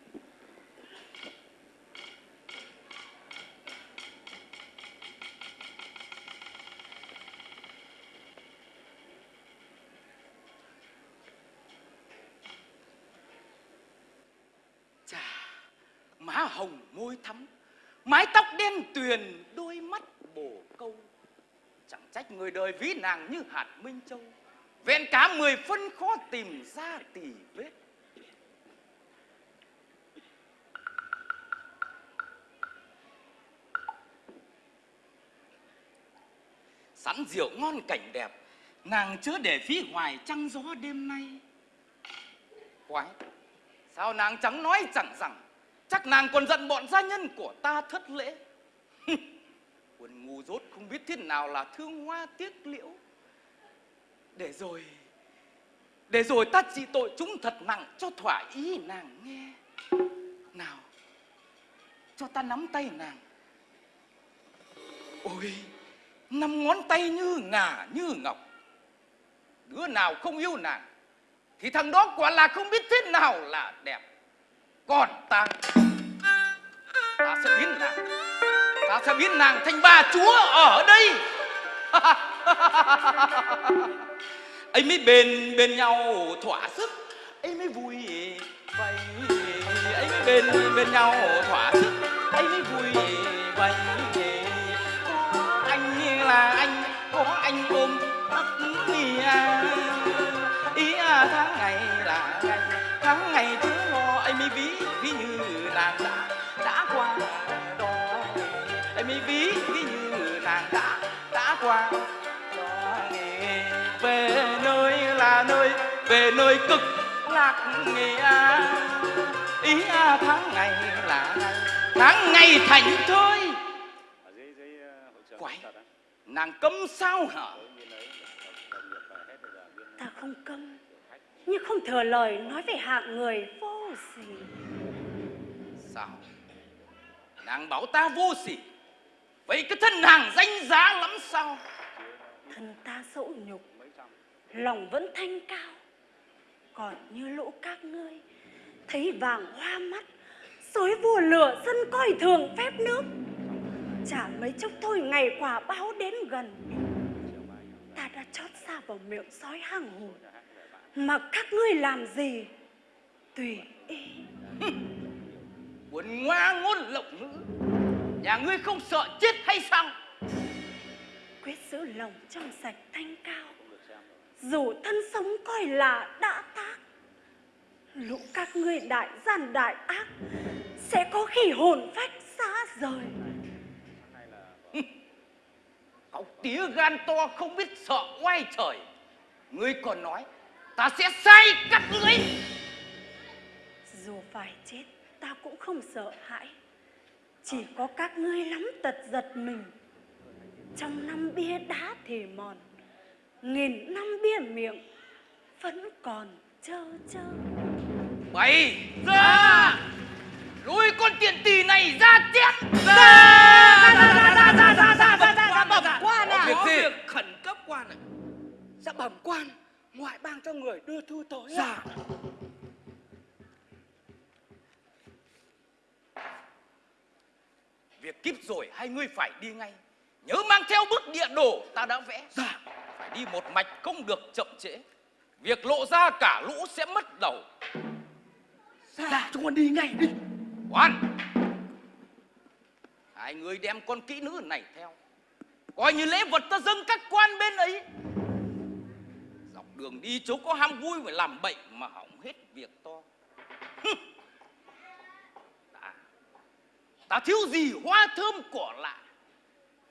Chà, má hồng môi thắm, mái tóc đen tuyền, đôi mắt bổ câu. Chẳng trách người đời ví nàng như hạt minh châu. Vẹn cả mười phân khó tìm ra tỉ vết. Sẵn rượu ngon cảnh đẹp, Nàng chớ để phí hoài trăng gió đêm nay. Quái, Sao nàng chẳng nói chẳng rằng, Chắc nàng còn giận bọn gia nhân của ta thất lễ? quần ngu dốt không biết thế nào là thương hoa tiếc liễu. Để rồi Để rồi ta trị tội chúng thật nặng cho thỏa ý nàng nghe. Nào, Cho ta nắm tay nàng. Ôi Năm ngón tay như ngà, như ngọc. Đứa nào không yêu nàng, Thì thằng đó quả là không biết thế nào là đẹp. Còn ta Ta sẽ biến nàng. Ta sẽ biến nàng thành bà chúa ở đây. Ấy mới bền bên nhau thỏa sức, ấy mới vui vậy ấy mới bên bên nhau thỏa sức, ấy mới vui vậy có anh là anh, có anh ôm ấp à. Ý à tháng ngày là ngày, tháng ngày chưa lo, ấy mới ví ví như nàng đã đã qua. Đó nghề về nơi là nơi về nơi cực lạc nghề à ý à tháng ngày là ngày tháng ngày thành thơi. Quái nàng cấm sao hả? Ta không câm nhưng không thừa lời nói về hạng người vô sỉ. Sao? Nàng bảo ta vô sỉ vậy cái thân nàng danh giá lắm sao? Thân ta dẫu nhục lòng vẫn thanh cao. Còn như lũ các ngươi thấy vàng hoa mắt xối vua lửa dân coi thường phép nước. Chả mấy chốc thôi ngày quả báo đến gần ta đã chót xa vào miệng sói hàng hùn mà các ngươi làm gì? Tùy ý. Quần ngoa ngôn lộng ngữ Nhà ngươi không sợ chết hay sao? Quyết giữ lòng trong sạch thanh cao. Dù thân sống coi là đã tác lũ các ngươi đại gian đại ác sẽ có khi hồn phách xa rời. Cậu tía gan to không biết sợ oai trời. Ngươi còn nói Ta sẽ sai các ngươi. Dù phải chết ta cũng không sợ hãi chỉ có các ngươi lắm tật giật mình trong năm bia đá thì mòn nghìn năm bia miệng vẫn còn trơ trơ Bày ra Lôi con tiền tỷ này ra chém ra ra ra ra ra ra ra ra ra bẩm quan à Có việc khẩn cấp quan ạ dạ bẩm quan ngoại bang cho người đưa thư tới Dạ Việc kíp rồi hai ngươi phải đi ngay? Nhớ mang theo bức địa đồ ta đã vẽ Dạ. Phải đi một mạch không được chậm trễ. Việc lộ ra cả lũ sẽ mất đầu. Dạ chúng con đi ngay đi. Quan Hai người đem con kỹ nữ này theo. Coi như lễ vật ta dâng các quan bên ấy. Dọc đường đi chỗ có ham vui phải làm bệnh Mà hỏng hết việc to Hừ. ta, ta thiếu gì hoa thơm cỏ lạ?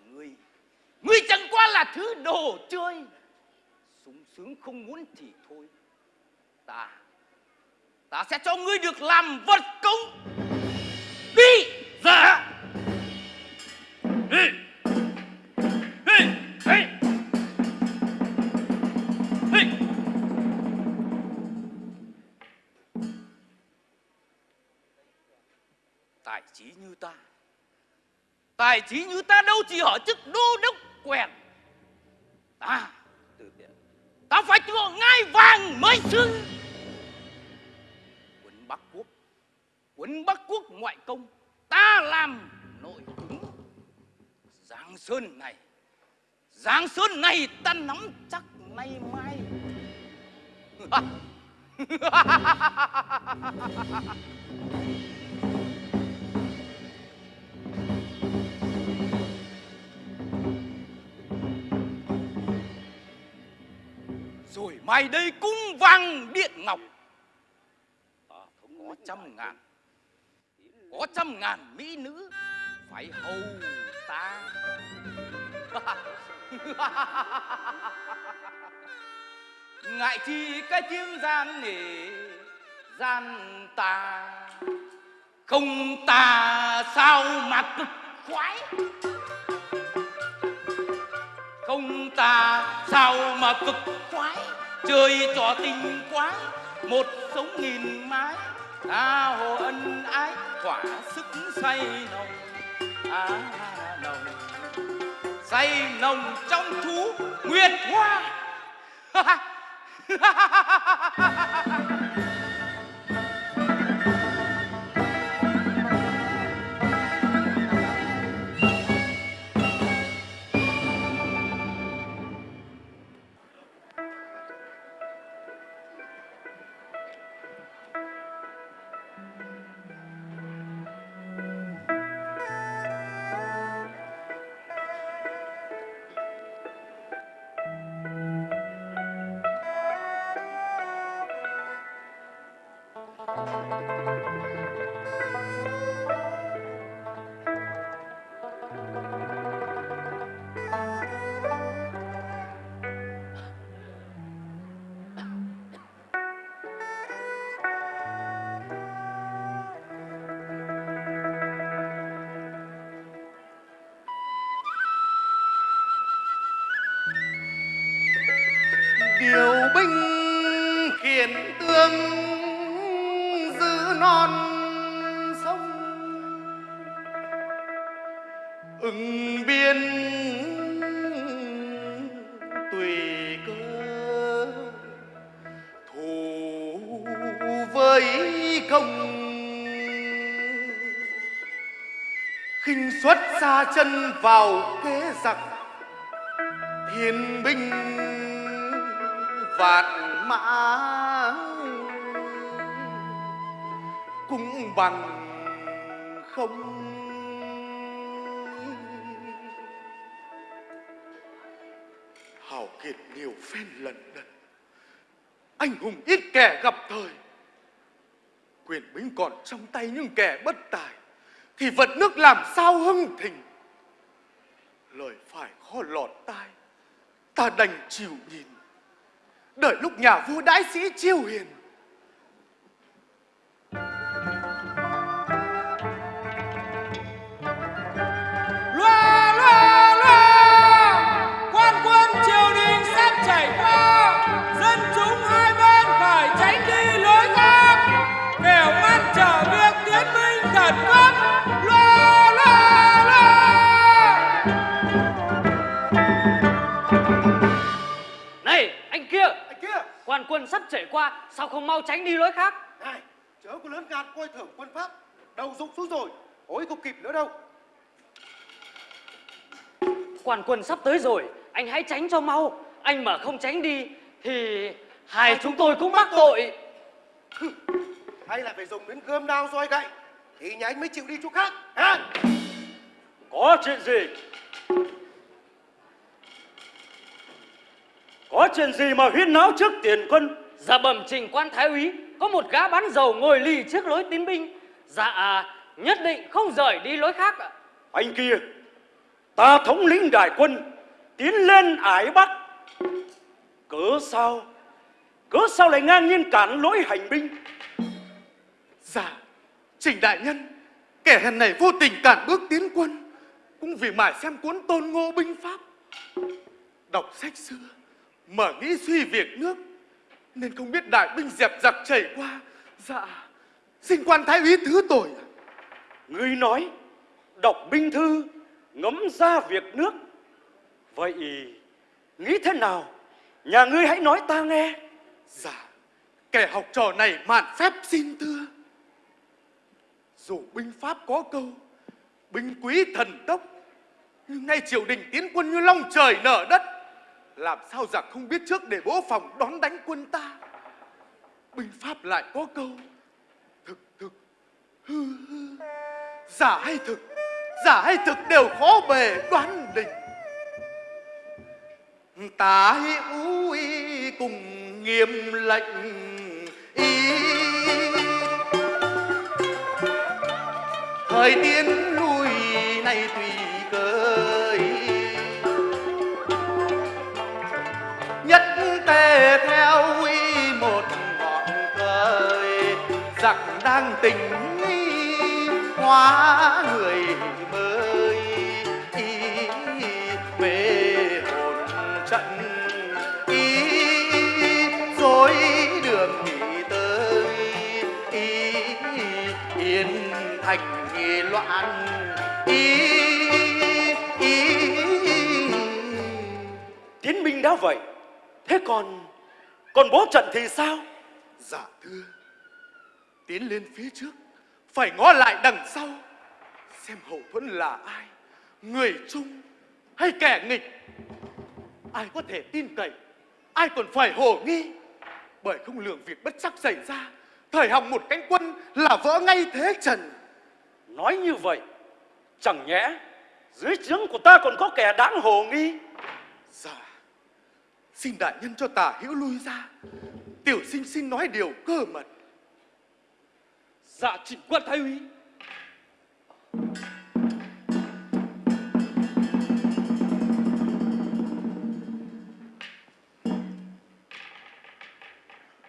Ngươi Ngươi chẳng qua là thứ đồ chơi. Sung sướng không muốn thì thôi. Ta Ta sẽ cho ngươi được làm vật công. Đi Dạ Đi! Tài trí như ta. Tài trí như ta đâu chỉ ở chức đô đốc quèn. Ta, từ biệt. Ta phải thừa ngai vàng mới xưng Quân Bắc Quốc, Quân Bắc Quốc ngoại công, Ta làm nội ứng. Giang Sơn này Giang Sơn này ta nắm chắc nay mai. Rồi mai đây cung vàng điện ngọc. Có trăm ngàn Có trăm ngàn mỹ nữ Phải hầu ta. Ngại chi cái tiếng gian nể Gian ta Không ta sao cực khoái không ta sao mà cực khoái chơi trò tình quái một sống nghìn mái ta hồ ân ái thỏa sức say nồng à nồng say nồng trong thú nguyệt hoa chân vào kế giặc thiên binh vạn mã. Cũng bằng không hào kiệt nhiều phen lần đần anh hùng ít kẻ gặp thời. Quyền bính còn trong tay những kẻ bất tài, thì vật nước làm sao hưng thịnh? Khó lọt tai. Ta đành chịu nhìn. Đợi lúc nhà vua đãi sĩ chiêu hiền qua, sao không mau tránh đi lối khác? này, chớ có lớn gan coi thưởng quân pháp. Đầu rụng xuống rồi, ối không kịp nữa đâu. Quan quân sắp tới rồi, anh hãy tránh cho mau. Anh mà không tránh đi thì hai chúng tôi cũng mắc tội. Hay là phải dùng đến gươm đao roi gậy, thì nhà anh mới chịu đi chỗ khác. Hả? Có chuyện gì? Có chuyện gì mà huyên náo trước tiền quân? Dạ bẩm trình quan thái úy, có một gã bán dầu ngồi lì trước lối tiến binh. Dạ, nhất định không rời đi lối khác ạ. Anh kia, ta thống lĩnh đại quân tiến lên ải Bắc. Cớ sao? Cớ sao lại ngang nhiên cản lối hành binh? Dạ, Trình Đại Nhân, kẻ hèn này vô tình cản bước tiến quân, cũng vì mải xem cuốn tôn ngô binh pháp. Đọc sách xưa, mở nghĩ suy việc nước, nên không biết đại binh dẹp giặc chảy qua. Dạ, xin quan thái úy thứ tội. Ngươi nói, đọc binh thư, ngẫm ra việc nước. Vậy nghĩ thế nào? Nhà ngươi hãy nói ta nghe. Dạ, kẻ học trò này mạn phép xin thưa. Dù binh pháp có câu, binh quý thần tốc, nhưng nay triều đình tiến quân như long trời nở đất. Làm sao giặc không biết trước để bố phòng đón đánh quân ta. Binh pháp lại có câu, thực thực, hư hư, giả hay thực, giả hay thực đều khó bề đoán định. Ta hữu y cùng nghiêm lệnh ý thời tiên giặc đang tình hóa người mới. Ý về hồn trận ý dối đường nghỉ tới. Ý yên thành nghi loạn ý ý. Tiến binh đã vậy, thế còn còn bố trận thì sao? Dạ thưa Tiến lên phía trước Phải ngó lại đằng sau Xem hậu thuẫn là ai Người chung hay kẻ nghịch. Ai có thể tin cậy Ai còn phải hồ nghi. Bởi không lường việc bất chắc xảy ra Thời hỏng một cánh quân là vỡ ngay thế trần. Nói như vậy, chẳng nhẽ dưới trướng của ta còn có kẻ đáng hồ nghi. Dạ Xin đại nhân cho tả hữu lui ra. Tiểu sinh xin nói điều cơ mật. Dạ trình quan thái úy.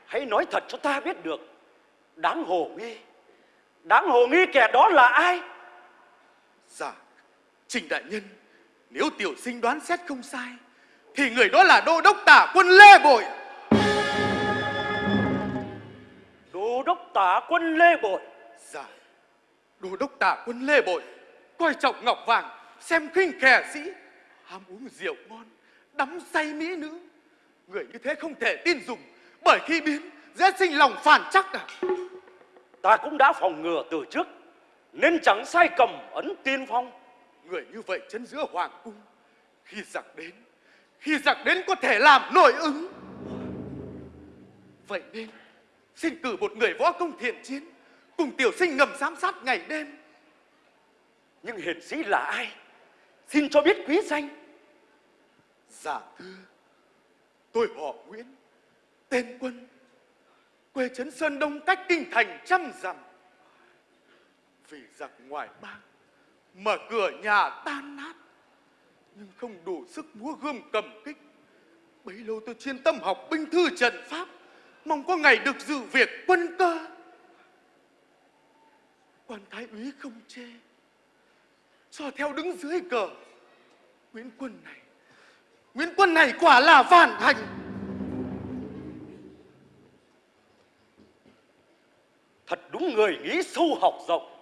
Hãy nói thật cho ta biết được, đáng hồ nghi. Đáng hồ nghi kẻ đó là ai? Dạ, Trình Đại Nhân, nếu tiểu sinh đoán xét không sai, thì người đó là đô đốc tả quân Lê Bội. Đô đốc tả quân lê bội. Dạ. Đô đốc tả quân Lê Bội Coi trọng ngọc vàng Xem khinh kẻ sĩ Ham uống rượu ngon Đắm say mỹ nữ. Người như thế không thể tin dùng Bởi khi biến dễ sinh lòng phản chắc à. Ta cũng đã phòng ngừa từ trước nên chẳng sai cầm ấn tiên phong. Người như vậy chân giữa hoàng cung Khi giặc đến Khi giặc đến có thể làm nội ứng. Vậy nên Xin cử một người võ công thiện chiến, Cùng tiểu sinh ngầm giám sát ngày đêm. Nhưng hiền sĩ là ai? Xin cho biết quý danh. Dạ thưa Tôi họ Nguyễn, Tên Quân, Quê trấn Sơn Đông, cách kinh thành trăm dặm. Vì giặc ngoài bang, mở cửa nhà tan nát, Nhưng không đủ sức múa gươm cầm kích. Bấy lâu tôi chuyên tâm học binh thư trận pháp Mong có ngày được dự việc quân cơ. Quan thái úy không chê. Cho theo đứng dưới cờ. Nguyễn Quân này. Nguyễn Quân này quả là phản thành. Thật đúng người nghĩ sâu học rộng.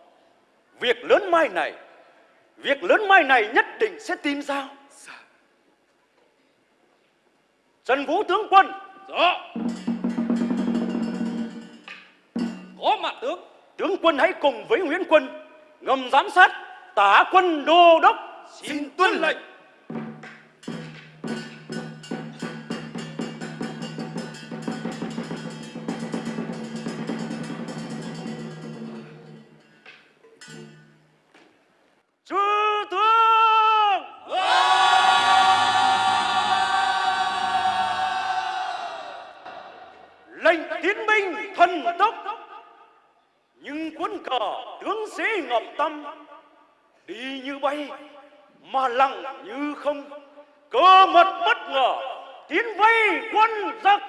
Việc lớn mai này việc lớn mai này nhất định sẽ tin sao Dạ. Trần vũ tướng quân. Rõ có mặt tướng tướng quân hãy cùng với nguyễn quân, ngầm giám sát tả quân đô đốc. Xin tuân lệnh. Ngọc tâm, đi như bay, mà lặng như không. Cơ mật bất ngờ, tiến vây quân giặc.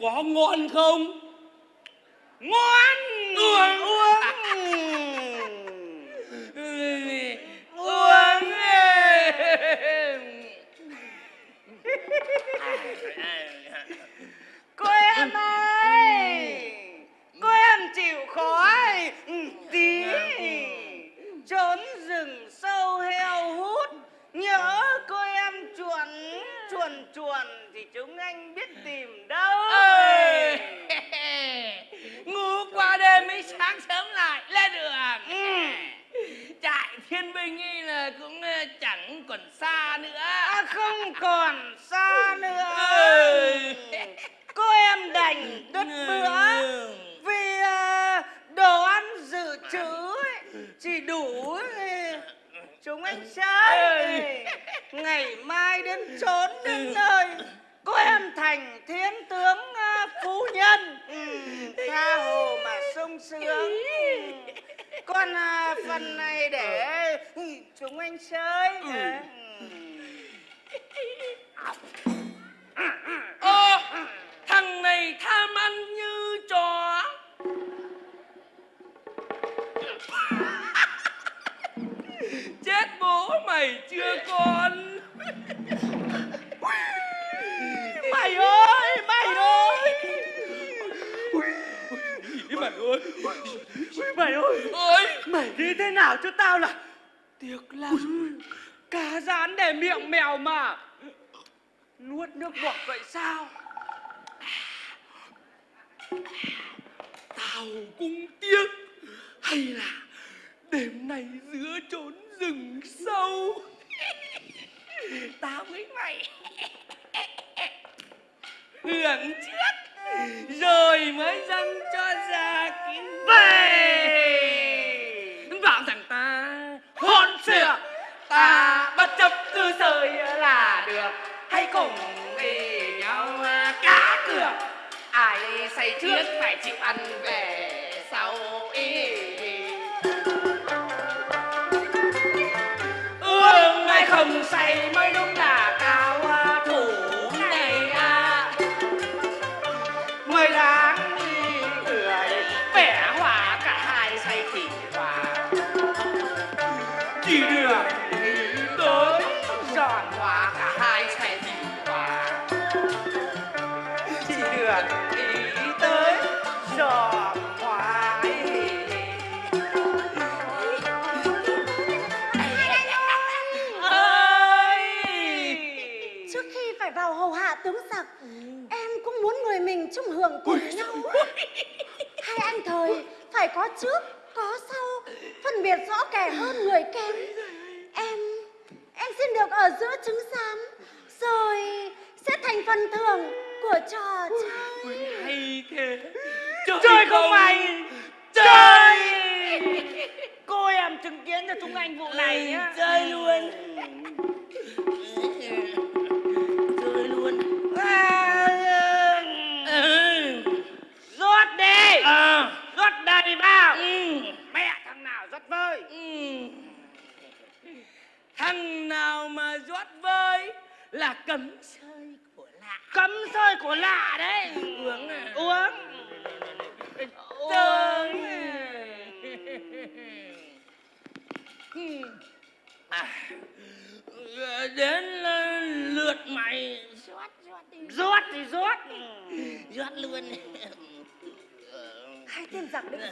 Có ngon không?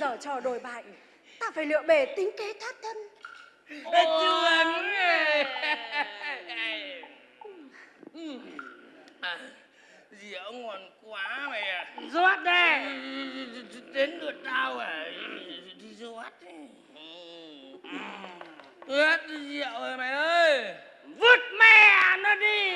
giờ trò đổi bại ta phải lựa bề tính kế thoát thân. Chuẩn rượu à, ngon quá mày à rót đây. Ừ, ừ, ừ, đến lượt tao à. Đi rót đi. À. Ướt rượu rồi mày ơi. Vứt mẹ nó đi.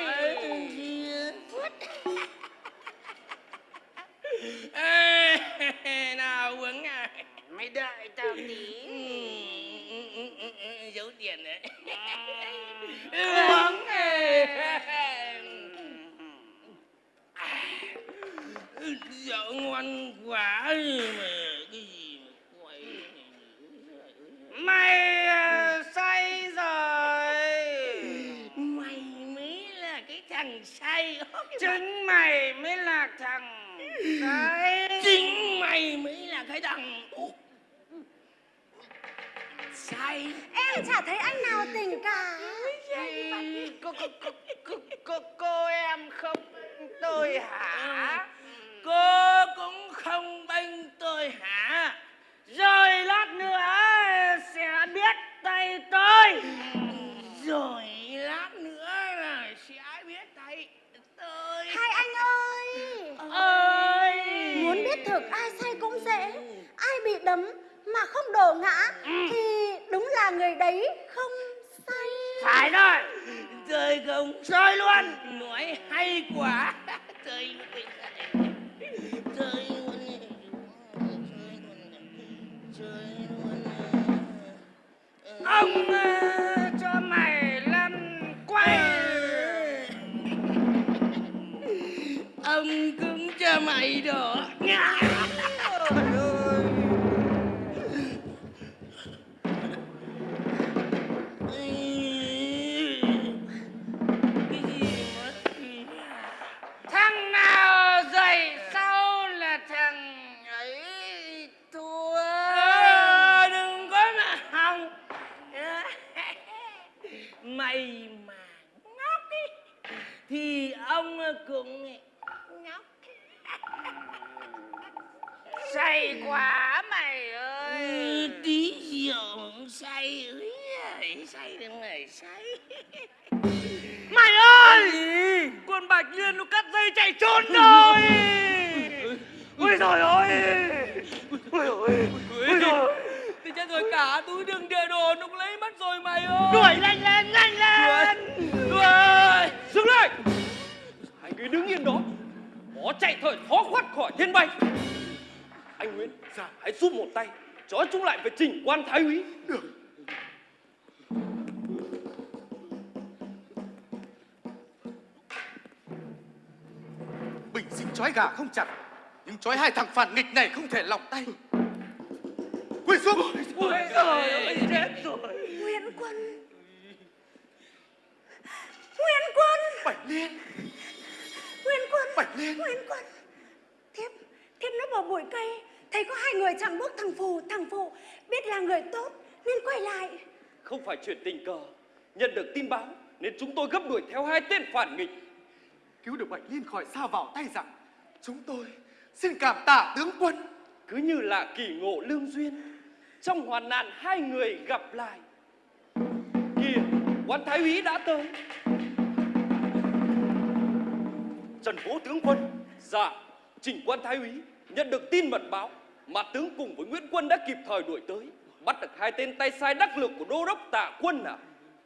này Em chả thấy anh nào tình cả. cô, cô, cô, cô, cô, cô em không tôi hả? Cô cũng không bênh tôi hả? Rồi lát nữa sẽ biết tay tôi. Rồi lát nữa là sẽ biết tay tôi. Hai anh ơi! Ơi Muốn biết thực ai sai cũng dễ. Ai bị đấm mà không đổ ngã ừ. thì đúng là người đấy không sai phải rồi. Trời không soi luôn. Nói hay quá. Trời trời ông ờ, cho mày lăn quay. Ông cũng cho mày đổ ngã. Con Bạch Liên nó cắt dây chạy trốn rồi. Ôi trời ơi. Ôi ôi Ôi trời thì chết rồi cả túi đường địa đồ nó cũng lấy mất rồi mày ơi. Đuổi nhanh lên nhanh lên. Đuổi Dừng lại. Hai người đứng yên đó. Bỏ chạy thời khó thoát khỏi thiên bay. Anh Nguyễn Hãy giúp một tay Trói chúng lại với trình quan thái úy Bình sinh trói gà không chặt. Nhưng trói hai thằng phản nghịch này không thể lỏng tay. Quỳ xuống. Ôi trời ơi chết rồi Nguyễn Quân. Nguyễn Quân. Bạch Liên. Nguyễn Quân. Bạch Liên. Nguyễn Quân. Thiếp Thiếp nó vào bụi cây Thấy có hai người chẳng bước thằng Phù Thằng Phù. Biết là người tốt Nên quay lại. Không phải chuyện tình cờ. Nhận được tin báo Nên chúng tôi gấp đuổi theo hai tên phản nghịch Cứu được Bạch Liên khỏi xa vào tay giặc Chúng tôi xin cảm tạ tướng quân. Cứ như là kỳ ngộ lương duyên Trong hoàn nạn hai người gặp lại. Kìa quan thái úy đã tới. Trần Vũ tướng quân Dạ Trình quan thái úy Nhận được tin mật báo Mà tướng cùng với Nguyễn Quân đã kịp thời đuổi tới Bắt được hai tên tay sai đắc lực của đô đốc tạ quân à?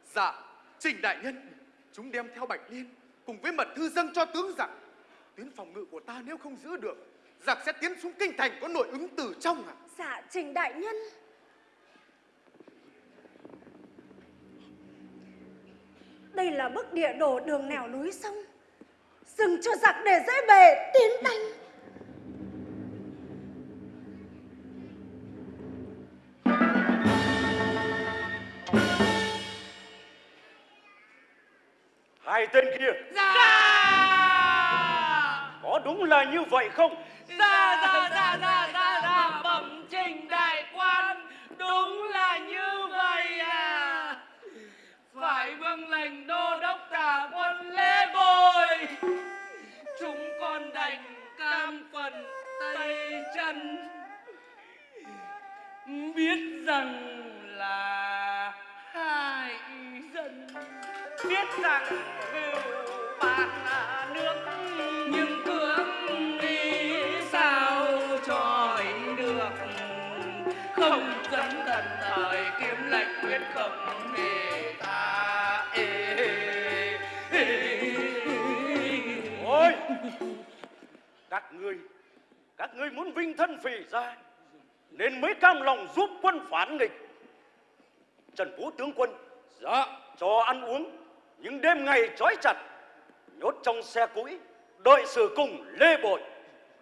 Dạ Trình đại nhân Chúng đem theo Bạch Liên Cùng với mật thư dâng cho tướng giặc Tuyến phòng ngự của ta nếu không giữ được, Giặc sẽ tiến xuống kinh thành có nội ứng từ trong à? Dạ Trình Đại Nhân. Đây là bức địa đồ đường nẻo núi sông. Dừng cho giặc để dễ bề, tiến đánh. Hai tên kia. Dạ. Có đúng là như vậy không? Dạ dạ dạ dạ dạ dạ. Bẩm trình đại quan đúng là như vậy à. Phải vâng lệnh đô đốc tả quân lễ bồi. Chúng con đành cam phần tay chân. Biết rằng là hại dân biết rằng cừu bạn nước nhưng cưỡng đi sao tròi được? Không dẫn thần thời kiếm lệnh quyết không hề ta ê, ê, Ôi! Các ngươi Các ngươi muốn vinh thân phì ra Nên mới cam lòng giúp quân phản nghịch. Trần Phú tướng quân Dạ. Cho ăn uống những đêm ngày trói chặt Nhốt trong xe cũi Đợi sự cùng lê bội.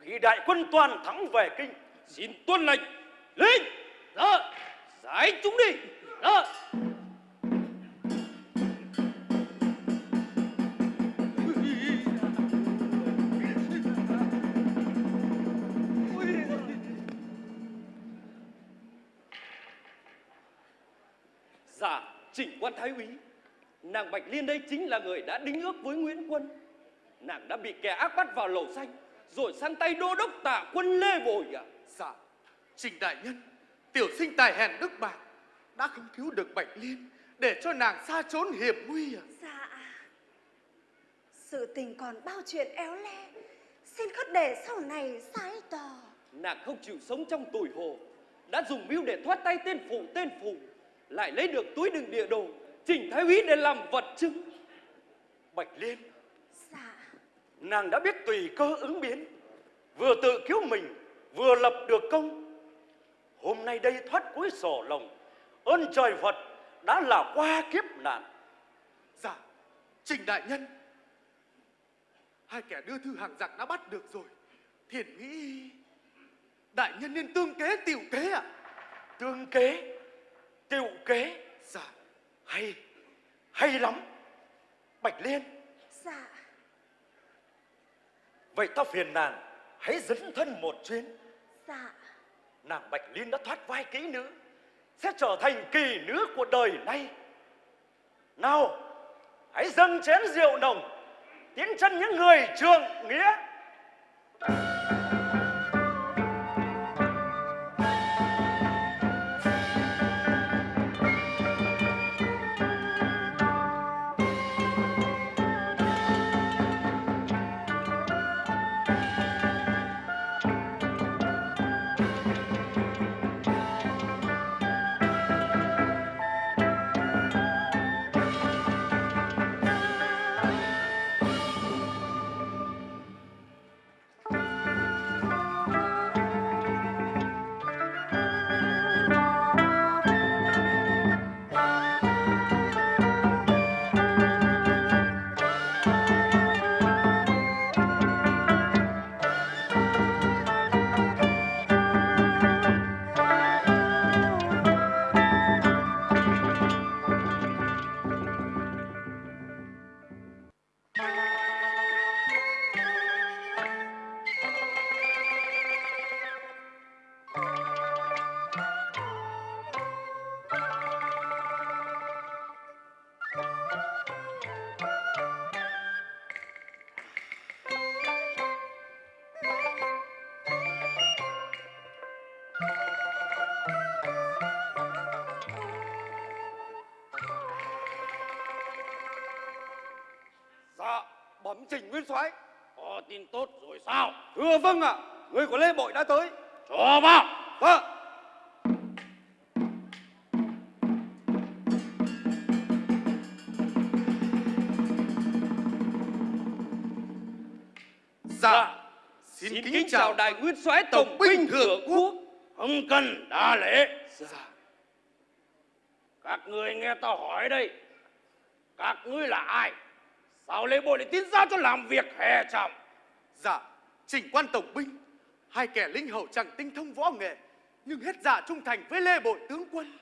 Khi đại quân toàn thắng về kinh Xin tuân lệnh Lên đó Giải chúng đi Dạ Dạ, chỉnh quan thái úy. Nàng Bạch Liên đây chính là người đã đính ước với Nguyễn Quân. Nàng đã bị kẻ ác bắt vào lầu xanh Rồi sang tay đô đốc tạ quân Lê Bồi à? Dạ. Trình đại nhân Tiểu sinh tài hèn đức bạc Đã không cứu được Bạch Liên Để cho nàng xa trốn hiểm nguy à? Dạ. Sự tình còn bao chuyện éo le Xin khất để sau này sái tỏ Nàng không chịu sống trong tủi hồ Đã dùng mưu để thoát tay tên phụ tên phù Lại lấy được túi đựng địa đồ Chỉnh thái úy để làm vật chứng. Bạch Liên Dạ. Nàng đã biết tùy cơ ứng biến. Vừa tự cứu mình Vừa lập được công. Hôm nay đây thoát cuối sổ lồng Ơn trời Phật đã là qua kiếp nạn. Dạ Trình đại nhân. Hai kẻ đưa thư hàng giặc đã bắt được rồi. Thiền nghĩ Đại nhân nên tương kế tiểu kế ạ. Tương kế Tiệu kế. Dạ Hay Hay lắm. Bạch Liên. Dạ. Vậy ta phiền nàng Hãy dẫn thân một chuyến. Dạ. Nàng Bạch Liên đã thoát vai kỹ nữ Sẽ trở thành kỳ nữ của đời nay. Nào Hãy dâng chén rượu nồng Tiến chân những người trường nghĩa nguyên soái. Có tin tốt rồi sao? Thưa vâng ạ, người của Lê Bội đã tới. Cho vào. Vâng. Dạ, Xin, kính, chào đại nguyên soái tổng binh thượng quốc. Không cần đa lễ. Dạ, Các người nghe tao hỏi đây. Các ngươi là ai? Sao Lê Bội lại tiến ra cho làm việc hè trọng? dạ, chỉnh quan tổng binh. Hai kẻ linh hậu chẳng tinh thông võ nghệ, nhưng hết dạ trung thành với Lê Bội tướng quân.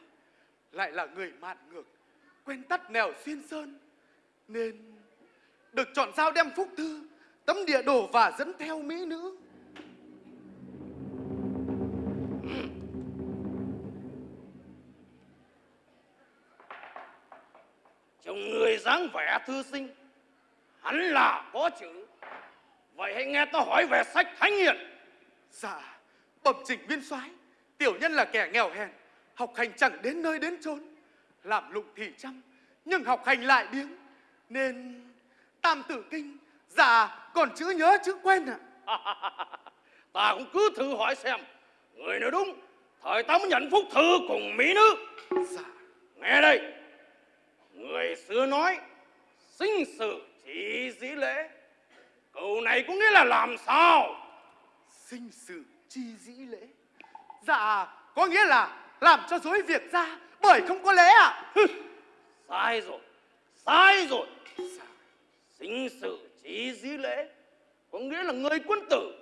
Lại là người mạn ngược, quen tắt nẻo xuyên sơn. Nên được chọn giao đem phúc thư, tấm địa đồ và dẫn theo mỹ nữ. Trông người dáng vẻ thư sinh. Hắn là có chữ. Vậy hãy nghe tao hỏi về sách thánh hiền. Dạ, bẩm chỉnh viên soái, tiểu nhân là kẻ nghèo hèn, học hành chẳng đến nơi đến chốn, làm lụng thì chăm, nhưng học hành lại biếng, nên tam tử kinh, dạ còn chữ nhớ chữ quen ạ. ta cũng cứ thử hỏi xem. Người nói đúng. Thời ta mới nhận phúc thư cùng mỹ nữ. Dạ, Nghe đây. Người xưa nói. Sinh sự chỉ dĩ lễ. Câu này có nghĩa là làm sao? sinh sự chi dĩ lễ. Dạ, có nghĩa là làm cho dối việc ra, bởi không có lễ ạ. Sai rồi. Sai rồi. Dạ, Sinh sự chỉ dĩ lễ. Có nghĩa là người quân tử.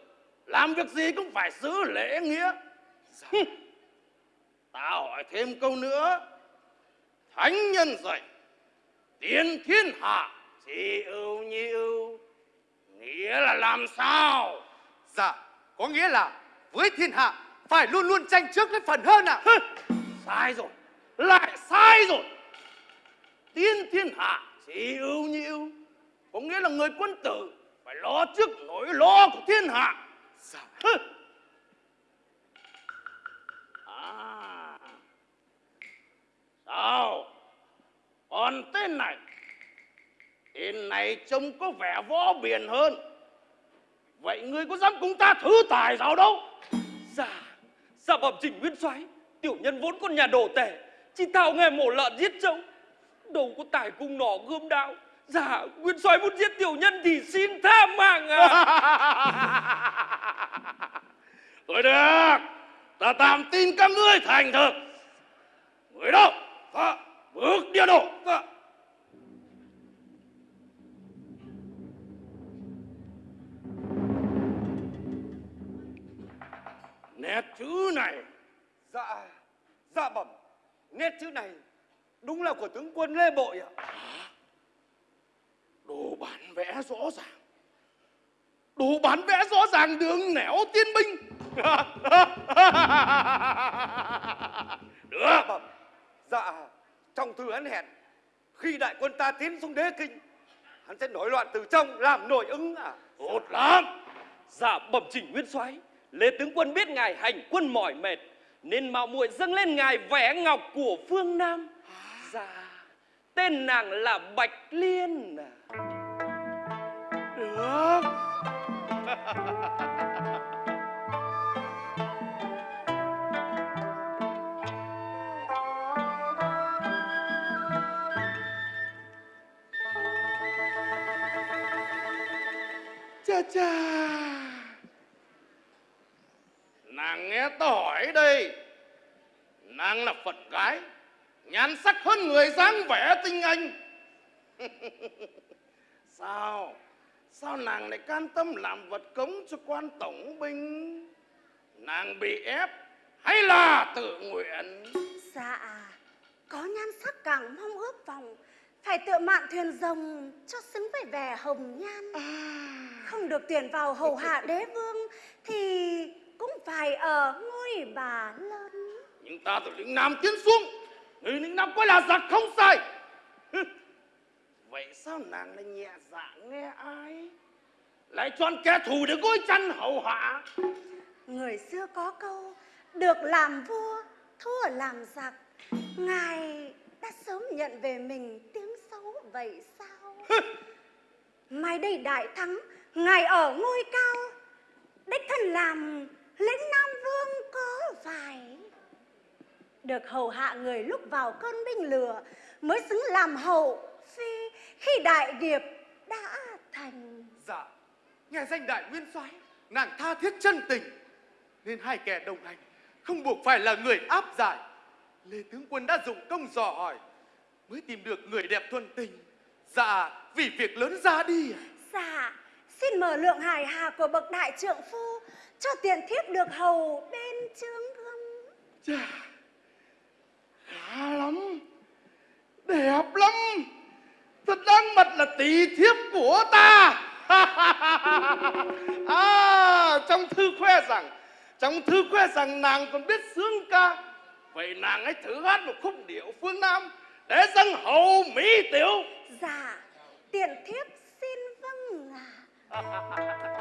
Làm việc gì cũng phải giữ lễ nghĩa. dạ, Ta hỏi thêm câu nữa. Thánh nhân dạy. Tiên thiên hạ chỉ ưu nhi ưu. Nghĩa là làm sao? dạ, có nghĩa là với thiên hạ phải luôn luôn tranh trước lấy phần hơn ạ. Sai rồi. Lại sai rồi. Tiên thiên hạ chỉ ưu nhi ưu. Có nghĩa là người quân tử phải lo trước nỗi lo của thiên hạ. Dạ, Hừ. À. Sao? Còn tên này. Tên này trông có vẻ võ biển hơn. Vậy ngươi có dám cùng ta thử tài sao đâu? Dạ, dạ bẩm trình nguyên soái. Tiểu nhân vốn con nhà đồ tể, chỉ thạo nghề mổ lợn giết trâu. Đâu có tài cung nỏ gươm đao. Dạ, nguyên soái muốn giết tiểu nhân thì xin tha mạng à. Thôi được, ta tạm tin các ngươi thành thực. Người đâu? Dạ. Bước địa đồ. Nét chữ này Dạ, dạ bẩm. Nét chữ này đúng là của tướng quân Lê Bội ạ. Đồ bản vẽ rõ ràng Đồ bản vẽ rõ ràng đường nẻo tiên binh Được Bẩm. Dạ, trong thư hắn hẹn khi đại quân ta tiến xuống đế kinh, hắn sẽ nổi loạn từ trong làm nổi ứng à. Tốt lắm Dạ bẩm chỉnh nguyên soái, Lê tướng quân biết ngài hành quân mỏi mệt nên mạo muội dâng lên ngài vẻ ngọc của phương Nam. Dạ, tên nàng là Bạch Liên. À. Được Cha cha Nàng nghe ta hỏi đây. Nàng là Phật gái Nhan sắc hơn người dáng vẻ tinh anh. Sao? Sao nàng lại can tâm làm vật cống cho quan tổng binh? Nàng bị ép Hay là tự nguyện? Dạ, có nhan sắc càng mong ước vọng, phải tự mạn thuyền rồng cho xứng với vẻ hồng nhan. Không được tuyển vào hầu hạ đế vương thì cũng phải ở ngôi bà lớn. Nhưng ta từ lĩnh Nam tiến xuống Người lĩnh Nam coi là giặc không sai. Vậy sao nàng lại nhẹ dạ nghe ai Lại chọn kẻ thù để gối chăn hầu hạ Người xưa có câu, được làm vua, thua làm giặc. Ngài đã sớm nhận về mình tiếng xấu vậy sao? mai đây đại thắng ngài ở ngôi cao đích thân làm lĩnh nam vương có phải được hầu hạ người lúc vào cơn binh lửa mới xứng làm hậu phi khi đại điệp đã thành Dạ, nghe danh đại nguyên soái, nàng tha thiết chân tình, nên hai kẻ đồng hành không buộc phải là người áp giải. Lê tướng quân đã dụng công dò hỏi, mới tìm được người đẹp thuần tình. Dạ, vì việc lớn ra đi. à? Dạ, xin mở lượng hài hà của bậc đại trượng phu cho tiện thiếp được hầu bên trướng gươm. Chà, khá lắm, đẹp lắm. Thật đáng mật là tỷ thiếp của ta. à, trong thư khoe rằng, trong thư khoe rằng nàng còn biết sướng ca. Vậy nàng hãy thử hát một khúc điệu phương Nam để dâng hầu Mỹ tiểu. Dạ, tiện thiếp 哈哈哈哈哈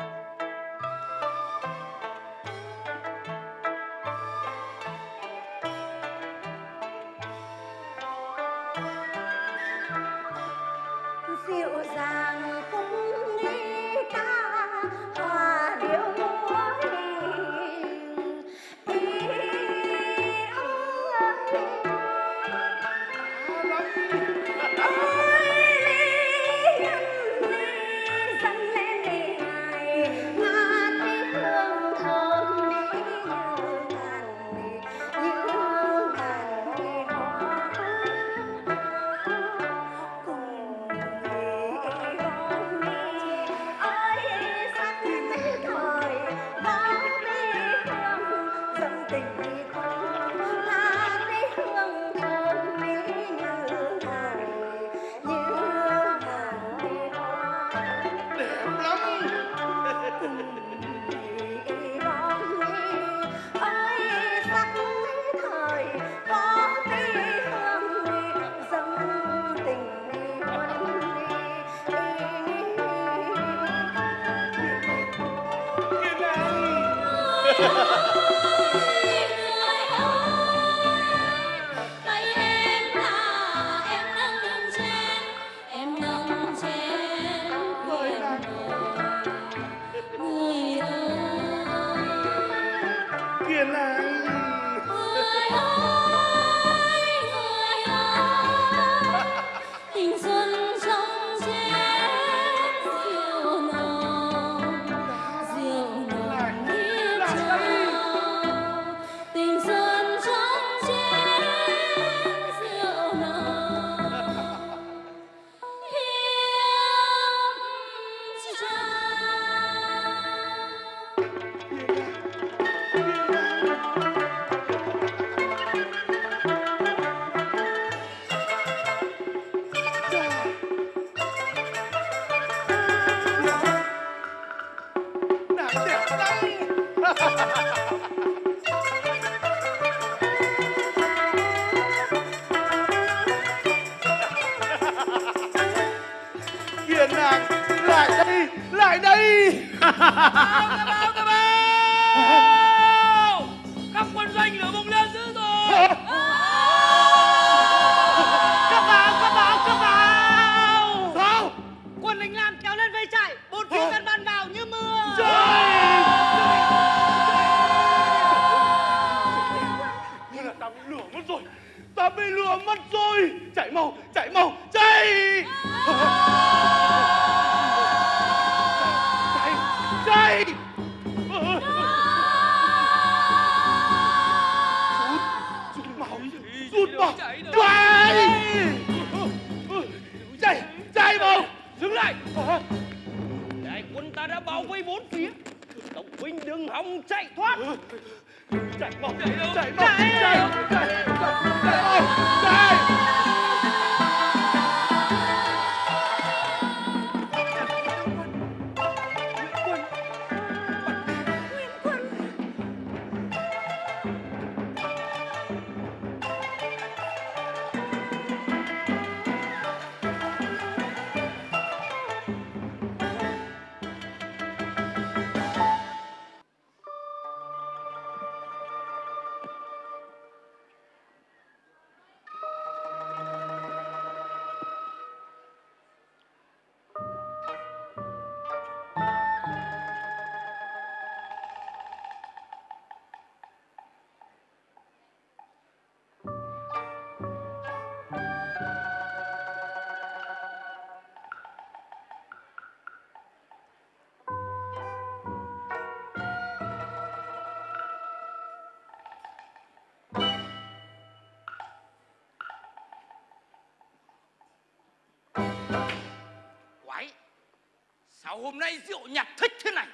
sao hôm nay rượu nhạt thích thế này.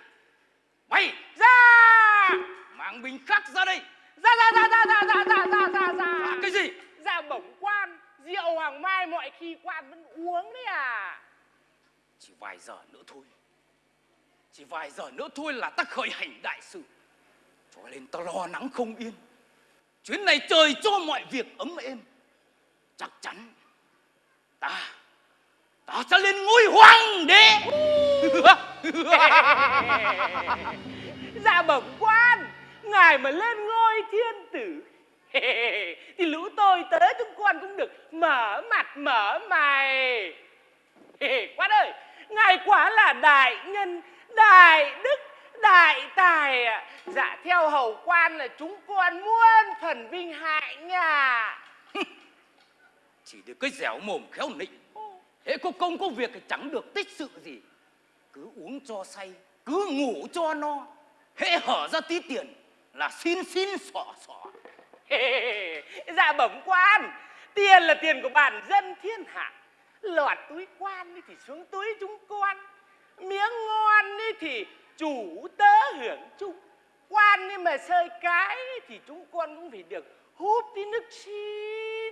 Mày Dạ mang bình khác ra đây. Dạ dạ dạ dạ dạ dạ dạ dạ dạ dạ à, cái gì? Dạ bẩm quan Rượu Hoàng Mai mọi khi quan vẫn uống đấy à. Chỉ vài giờ nữa thôi. Chỉ vài giờ nữa thôi là ta khởi hành đại sự. Cho nên ta lo lắng không yên. Chuyến này trời cho mọi việc ấm êm. Chắc chắn ta ta sẽ lên ngôi hoàng đế Dạ bẩm quan, Ngài mà lên ngôi thiên tử. Thì lũ tôi tới chúng con cũng được Mở mặt mở mày. Quan ơi, Ngài quả là đại nhân, Đại đức, Đại tài ạ. Dạ theo hầu quan là chúng con muôn phần vinh hại nhà chỉ được cái dẻo mồm khéo nịnh. Thế có công có việc thì chẳng được tích sự gì cứ uống cho say cứ ngủ cho no hễ hở ra tí tiền là xin xin xỏ xỏ. Dạ bẩm quan Tiền là tiền của bản dân thiên hạ. Lọt túi quan thì xuống túi chúng con Miếng ngon thì chủ tớ hưởng chung. Quan ấy mà sơi cái thì chúng con cũng phải được hút tí nước chi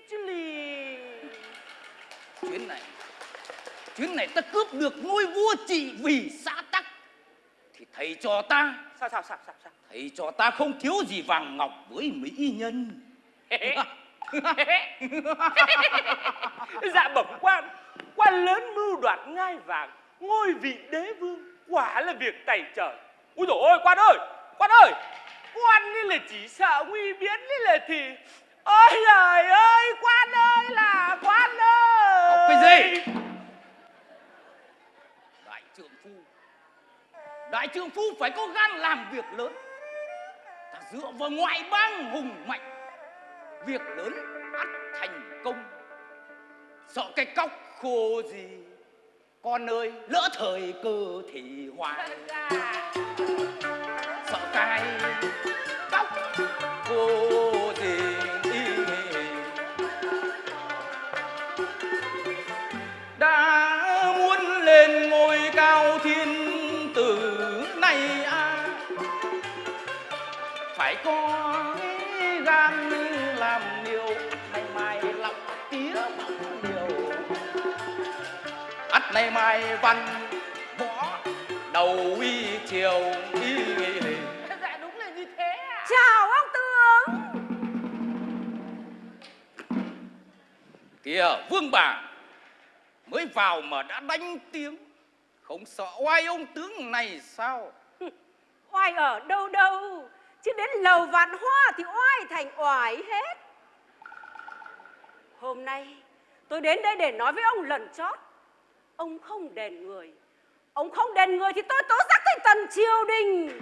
chứ lì. Chuyến này chuyến này ta cướp được ngôi vua trị vì xã tắc. Thì thầy cho ta. Sao sao sao sao sao? Thầy cho ta không thiếu gì vàng ngọc với mỹ nhân. Dạ bẩm quan. Quan lớn mưu đoạt ngai vàng Ngôi vị đế vương Quả là việc tày trời. Úi dồi ôi quan ơi Quan ơi. Quan ấy là chỉ sợ nguy biến ấy là thì Ôi trời ơi Quan ơi là quan ơi. Học cái gì trượng phu. Đại trượng phu phải có gan làm việc lớn. Ta dựa vào ngoại bang hùng mạnh. Việc lớn ắt thành công. Sợ cái cóc khô gì con ơi lỡ thời cơ thì hoài. Sợ cái cóc khô mai văn võ đầu y triều y Dạ đúng là như thế à Chào ông tướng. Kìa vương bà mới vào mà đã đánh tiếng. Không sợ oai ông tướng này sao? Oai ở đâu đâu? Chứ đến lầu vạn hoa thì oai thành oải hết. Hôm nay tôi đến đây để nói với ông lần chót Ông không đền người. Ông không đền người thì tôi tố giác tới tần triều đình.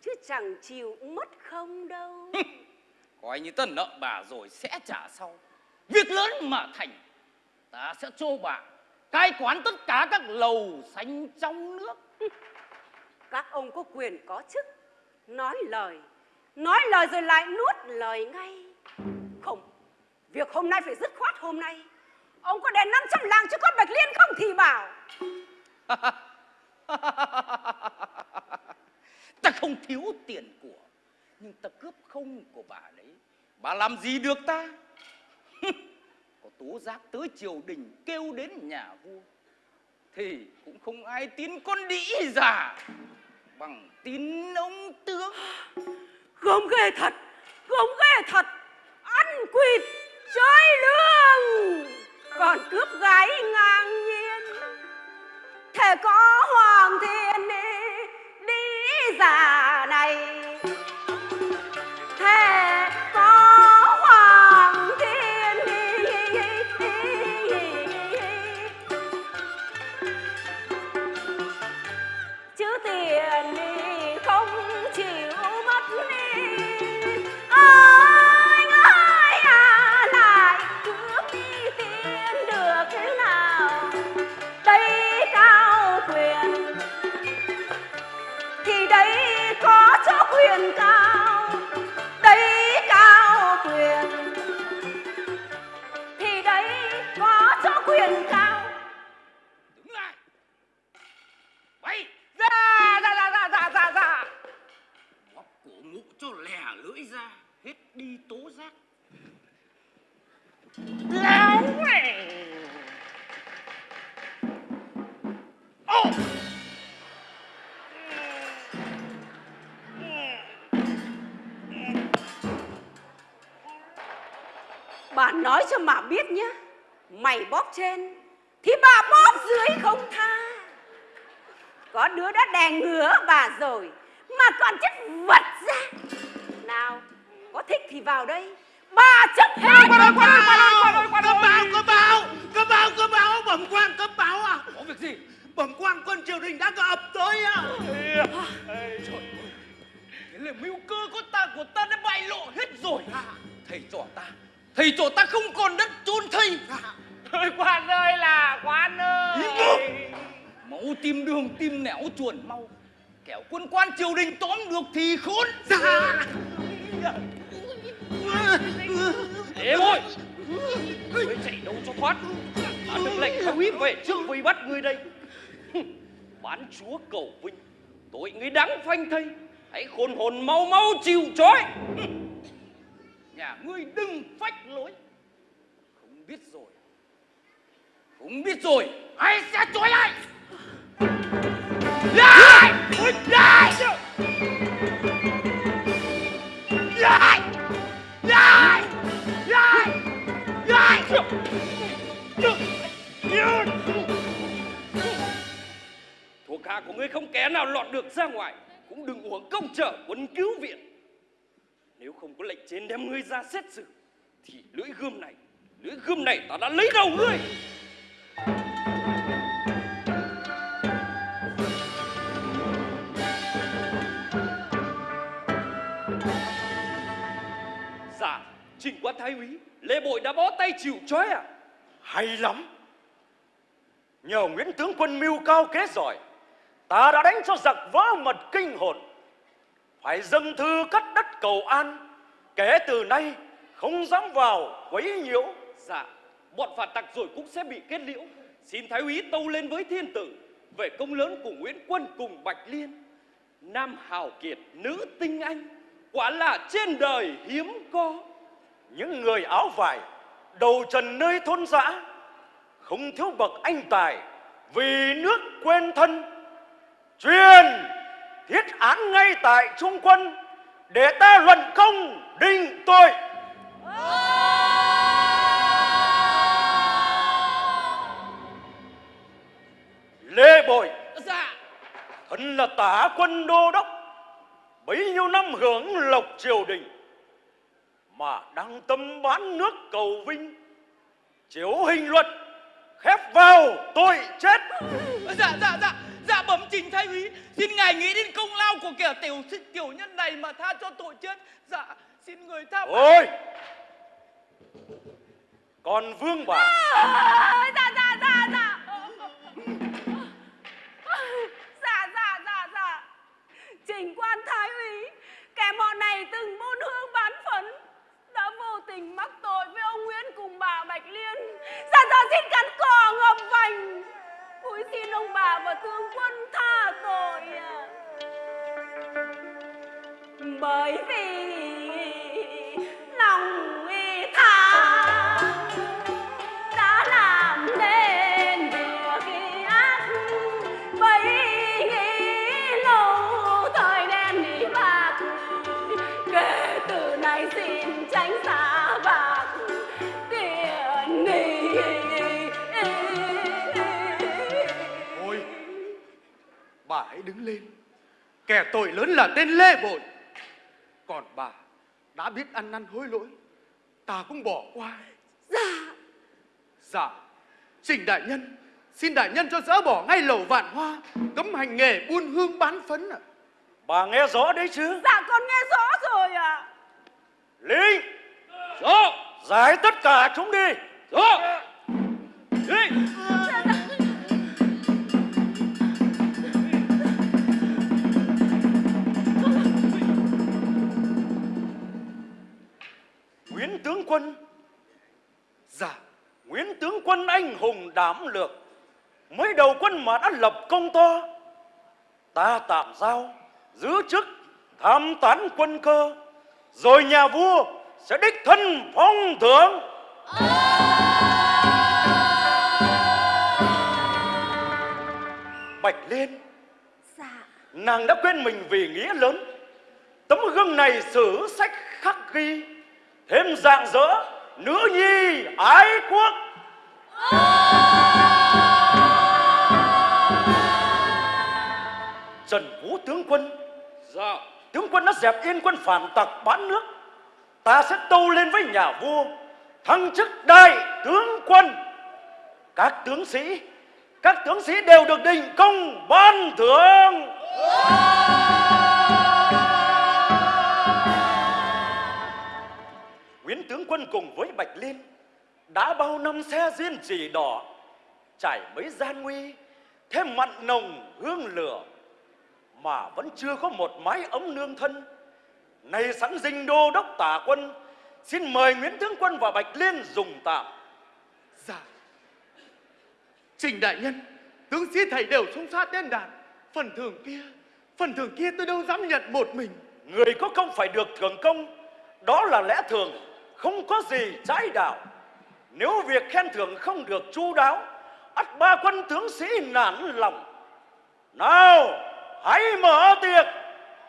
Chứ chẳng chịu mất không đâu. Coi như ta nợ bà rồi sẽ trả sau. Việc lớn mà thành ta sẽ cho bà cai quản tất cả các lầu xanh trong nước. Các ông có quyền có chức Nói lời. Nói lời rồi lại nuốt lời ngay. Không Việc hôm nay phải dứt khoát hôm nay Ông có đèn 500 làng cho con Bạch Liên không thì bảo. Ta không thiếu tiền của nhưng ta cướp không của bà đấy. Bà làm gì được ta? Có tố giác tới triều đình kêu đến nhà vua thì cũng không ai tin con đĩ già bằng tin ông tướng. Gớm ghê thật Gớm ghê thật. Ăn quỵt chơi lương còn cướp gái ngang nhiên. Thể có hoàng thiên đi Đi già này. Nói cho mà biết nhá Mày bóp trên Thì bà bóp dưới không tha Có đứa đã đè ngứa bà rồi Mà còn chất vật ra Nào Có thích thì vào đây Bà chấp hết Quan ơi, quan ơi, quan ơi, quan ơi, quan ơi. Cấp báo, cấp báo, cấp báo, cấp báo, bẩm quan, cấp báo à. Có việc gì? Bẩm quan quân triều đình đã ập tới à. Thế là mưu cơ của ta của ta đã bại lộ hết rồi. Thầy trò ta, thầy trò ta không còn đất chôn thây. Ơi, quan ơi là quan ơi. Máu tìm đường tìm nẻo chuồn mau. Kẻo quân quan triều đình tóm được thì khốn. Dạ. Để thôi Ngươi chạy đâu cho thoát Ta được lệnh thái úy về trước vây bắt ngươi đây Bán chúa cầu vinh Tội ngươi đáng phanh thây Hãy khôn hồn mau mau chịu trói Nhà ngươi đừng phách lối. Không biết rồi. Không biết rồi. Ai sẽ trói lại? Lại! Lại! Lại! Lại! Lại! Lại! Thuộc hạ của ngươi không kẻ nào lọt được ra ngoài Cũng đừng uổng công trở quân cứu viện nếu không có lệnh trên đem ngươi ra xét xử, Thì lưỡi gươm này, Lưỡi gươm này ta đã lấy đầu ngươi. Dạ Trình quan thái úy, Lê Bội đã bó tay chịu trói à Hay lắm. Nhờ Nguyễn tướng quân mưu cao kế giỏi, Ta đã đánh cho giặc vỡ mật kinh hồn. Phải dâng thư cắt đất cầu an Kể từ nay không dám vào quấy nhiễu Dạ, bọn phản tặc rồi cũng sẽ bị kết liễu. Xin Thái úy tâu lên với thiên tử về công lớn của Nguyễn Quân cùng Bạch Liên. Nam hào kiệt, nữ tinh anh, quả là trên đời hiếm có. Những người áo vải Đầu trần nơi thôn dã Không thiếu bậc anh tài Vì nước quên thân Truyền thiết án ngay tại trung quân Để ta luận công định tội Lê Bội Dạ. Thân là tả quân đô đốc Bấy nhiêu năm hưởng lộc triều đình Mà đăng tâm bán nước cầu vinh Chiếu hình luật Khép vào tội chết Dạ dạ dạ. Dạ bẩm trình thái úy, xin ngài nghĩ đến công lao của kẻ tiểu tiểu nhân này mà tha cho tội chết. Dạ, xin người tha. Ôi! Còn vương bà. À, dạ dạ dạ dạ. Dạ dạ dạ dạ. Trình quan thái úy kẻ mọ này từng buôn hương bán phấn đã vô tình mắc tội với ông nguyễn cùng bà bạch liên. Dạ dạ xin cắn cỏ ngậm vành cúi xin ông bà và tướng quân tha tội à. bởi vì lòng y tha đứng lên. Kẻ tội lớn là tên Lê Bội. Còn bà đã biết ăn năn hối lỗi Ta cũng bỏ qua. Dạ. Dạ. Trình đại nhân Xin đại nhân cho dỡ bỏ ngay lẩu vạn hoa Cấm hành nghề buôn hương bán phấn ạ. Bà nghe rõ đấy chứ? Dạ con nghe rõ rồi ạ. Linh Rõ, Giải tất cả chúng đi! Rõ. Nguyễn tướng quân anh hùng đảm lược. Mới đầu quân mà đã lập công to Ta tạm giao Giữ chức tham tán quân cơ. Rồi nhà vua sẽ đích thân phong thưởng. Bạch Liên dạ. Nàng đã quên mình vì nghĩa lớn. Tấm gương này sử sách khắc ghi. Thêm dạng dỡ nữ nhi ái quốc trần vũ tướng quân. Dạ. Tướng quân đã dẹp yên quân phản tặc bán nước. Ta sẽ tâu lên với nhà vua. Thăng chức đại tướng quân. Các tướng sĩ các tướng sĩ đều được đình công ban thưởng. Nguyễn tướng quân cùng với Bạch Liên đã bao năm xe duyên chỉ đỏ trải mấy gian nguy thêm mặn nồng hương lửa mà vẫn chưa có một mái ấm nương thân. Này sẵn dinh đô đốc tả quân xin mời Nguyễn tướng quân và Bạch Liên dùng tạm. Dạ. Trình đại nhân Tướng sĩ thầy đều xung sát đến đàn. Phần thưởng kia Phần thưởng kia tôi đâu dám nhận một mình. Người có công phải được thưởng công đó là lẽ thường không có gì trái đạo nếu việc khen thưởng không được chu đáo, ắt ba quân tướng sĩ nản lòng. Nào, hãy mở tiệc,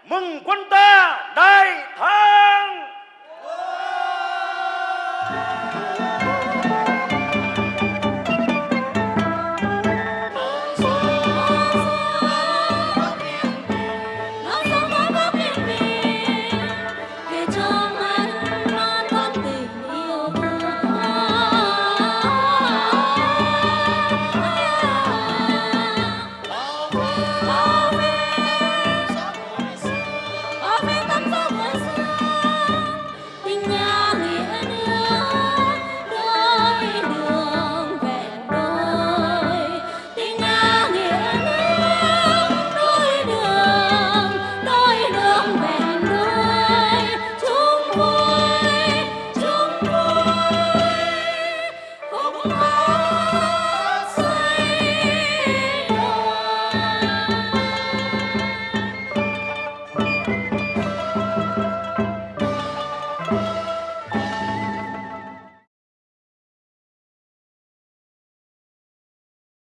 mừng quân ta đại thắng!